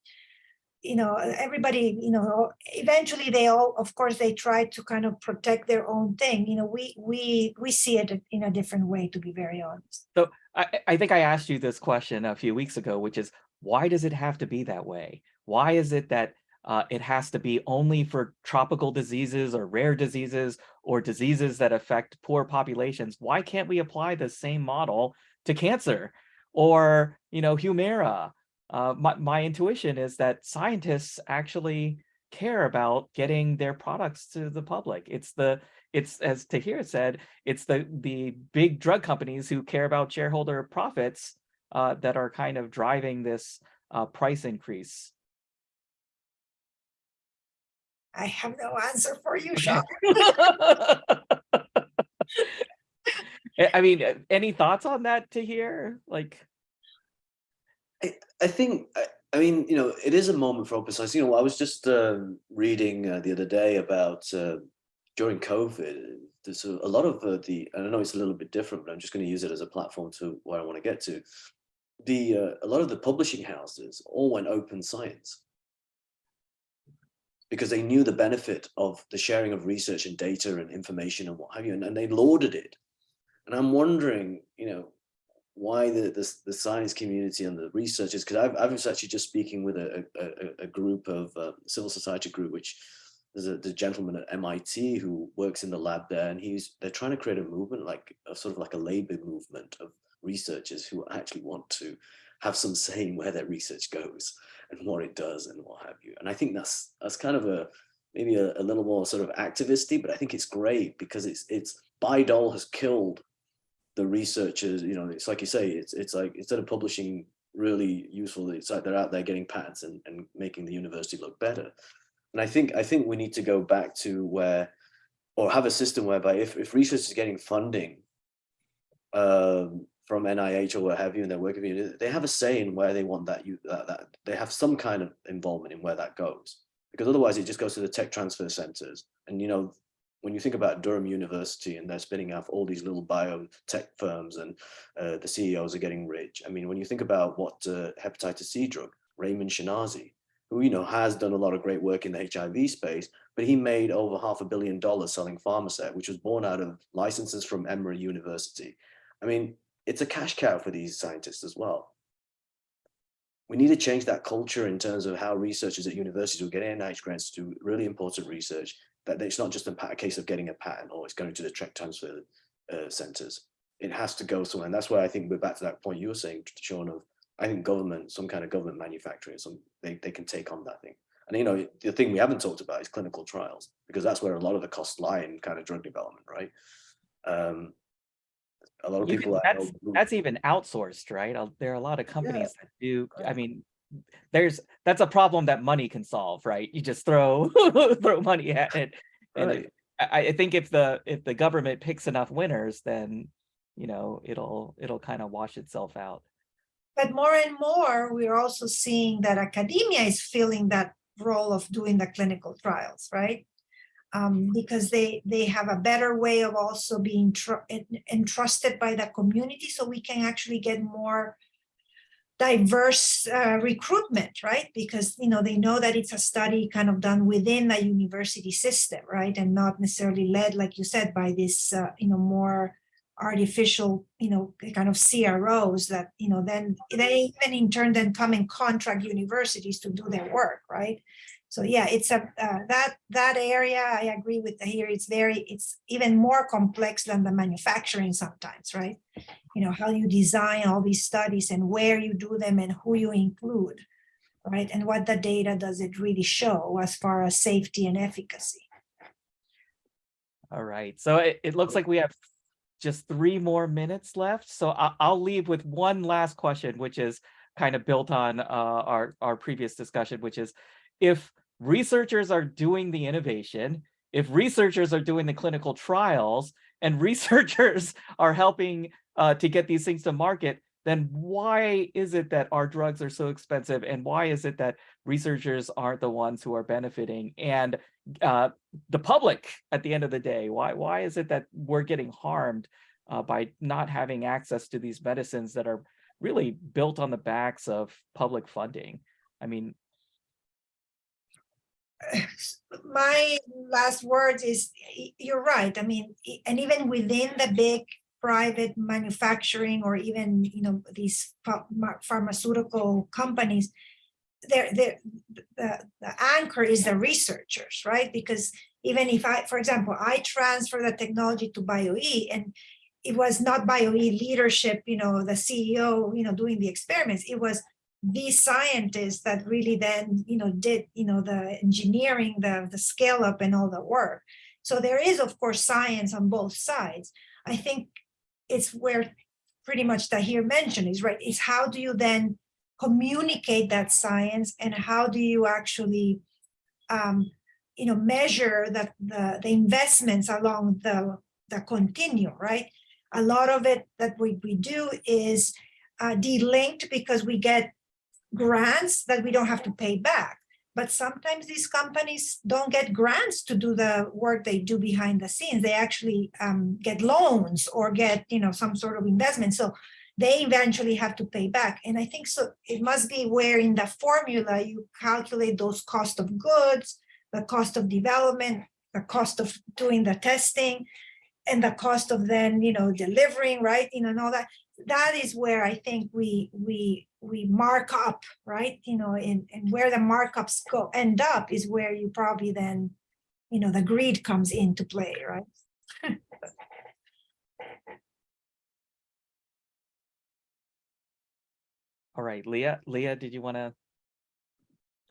you know, everybody, you know, eventually they all, of course, they try to kind of protect their own thing. You know, we we we see it in a different way, to be very honest. So I, I think I asked you this question a few weeks ago, which is why does it have to be that way? Why is it that uh, it has to be only for tropical diseases or rare diseases or diseases that affect poor populations. Why can't we apply the same model to cancer or, you know, Humira? Uh, my, my intuition is that scientists actually care about getting their products to the public. It's the it's as Tahir said, it's the the big drug companies who care about shareholder profits uh, that are kind of driving this uh, price increase. I have no answer for you, Sean. I mean, uh, any thoughts on that Tahir? Like, I, I think, I, I mean, you know, it is a moment for open science. You know, I was just um, reading uh, the other day about uh, during COVID, there's a, a lot of uh, the, and I know it's a little bit different, but I'm just going to use it as a platform to where I want to get to. The uh, a lot of the publishing houses all went open science because they knew the benefit of the sharing of research and data and information and what have you, and, and they lauded it. And I'm wondering, you know, why the, the, the science community and the researchers, because I've, I was actually just speaking with a, a, a group of uh, civil society group, which there's a the gentleman at MIT who works in the lab there, and he's they're trying to create a movement, like a sort of like a labor movement of researchers who actually want to have some say in where their research goes and what it does and what have you. And I think that's that's kind of a maybe a, a little more sort of activisty, but I think it's great because it's it's Bayh-Dole has killed the researchers. You know, it's like you say, it's it's like instead of publishing really useful, it's like they're out there getting patents and, and making the university look better. And I think I think we need to go back to where or have a system whereby if, if research is getting funding um, from NIH or what have you in their work community, they have a say in where they want that you that, that they have some kind of involvement in where that goes. Because otherwise it just goes to the tech transfer centers. And you know, when you think about Durham University and they're spinning off all these little biotech firms and uh, the CEOs are getting rich. I mean, when you think about what uh, hepatitis C drug, Raymond Schinazi, who you know has done a lot of great work in the HIV space, but he made over half a billion dollars selling Pharmasset, which was born out of licenses from Emory University. I mean, it's a cash cow for these scientists as well. We need to change that culture in terms of how researchers at universities will get NIH grants to do really important research, that it's not just a, case of getting a patent or it's going to the tech transfer uh, centers. It has to go somewhere. And that's why I think we're back to that point you were saying, Sean, of I think government, some kind of government manufacturing, some they, they can take on that thing. And you know, the thing we haven't talked about is clinical trials, because that's where a lot of the costs lie in kind of drug development, right? Um, a lot of You people can- I know that's that's even outsourced, right? There are a lot of companies that do. I mean, there's that's a problem that money can solve, right? You just throw throw money at it, and Right. it- I, I think if the if the government picks enough winners, then you know it'll it'll kind of wash itself out. But more and more, we're also seeing that academia is filling that role of doing the clinical trials, right? Um, because they, they have a better way of also being tr- entrusted by the community, so we can actually get more diverse uh, recruitment, right? Because, you know, they know that it's a study kind of done within the university system, right? And not necessarily led, like you said, by this, uh, you know, more artificial, you know, kind of CROs that, you know, then they even in turn then come and contract universities to do their work, right? So yeah, it's a, uh, that, that area, I agree with Tahir, it's very, it's even more complex than the manufacturing sometimes, right? You know, how you design all these studies and where you do them and who you include, right? And what the data does it really show as far as safety and efficacy? All right, so it, it looks like we have just three more minutes left. So I, I'll leave with one last question, which is kind of built on uh, our, our previous discussion, which is if researchers are doing the innovation, if researchers are doing the clinical trials, and researchers are helping uh, to get these things to market, then why is it that our drugs are so expensive? And why is it that researchers aren't the ones who are benefiting? And uh, the public at the end of the day why why is it that we're getting harmed uh, by not having access to these medicines that are really built on the backs of public funding i mean my last words is you're right. I mean, and even within the big private manufacturing or even, you know, these pharmaceutical companies, they're, they're, the, the anchor is the researchers, right? Because even if I, for example, I transfer the technology to BioE and it was not BioE leadership, you know, the CEO, you know, doing the experiments, it was these scientists that really then, you know, did, you know, the engineering, the, the scale up and all the work. So there is, of course, science on both sides. I think it's where pretty much that Tahir mentioned is right, is how do you then communicate that science and how do you actually, um, you know, measure the, the, the investments along the, the continuum, right? A lot of it that we, we do is uh, delinked because we get grants that we don't have to pay back. But sometimes these companies don't get grants to do the work they do behind the scenes. They actually um, get loans or get, you know, some sort of investment. So they eventually have to pay back. And I think so it must be where in the formula you calculate those cost of goods, the cost of development, the cost of doing the testing, and the cost of then, you know, delivering, right, you know, and all that. That is where I think we we we mark up, right, you know, and and where the markups go end up is where you probably then, you know, the greed comes into play, right? all right leah leah did you want to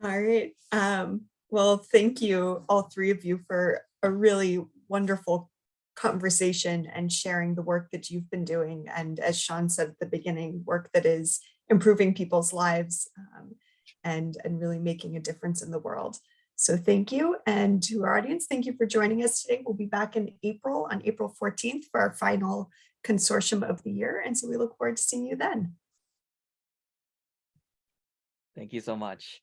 All right. Um, well, thank you, all three of you, for a really wonderful conversation and sharing the work that you've been doing. And as Sean said at the beginning, work that is improving people's lives um, and, and really making a difference in the world. So thank you. And to our audience, thank you for joining us today. We'll be back in April, on April 14th for our final consortium of the year. And so we look forward to seeing you then. thank you so much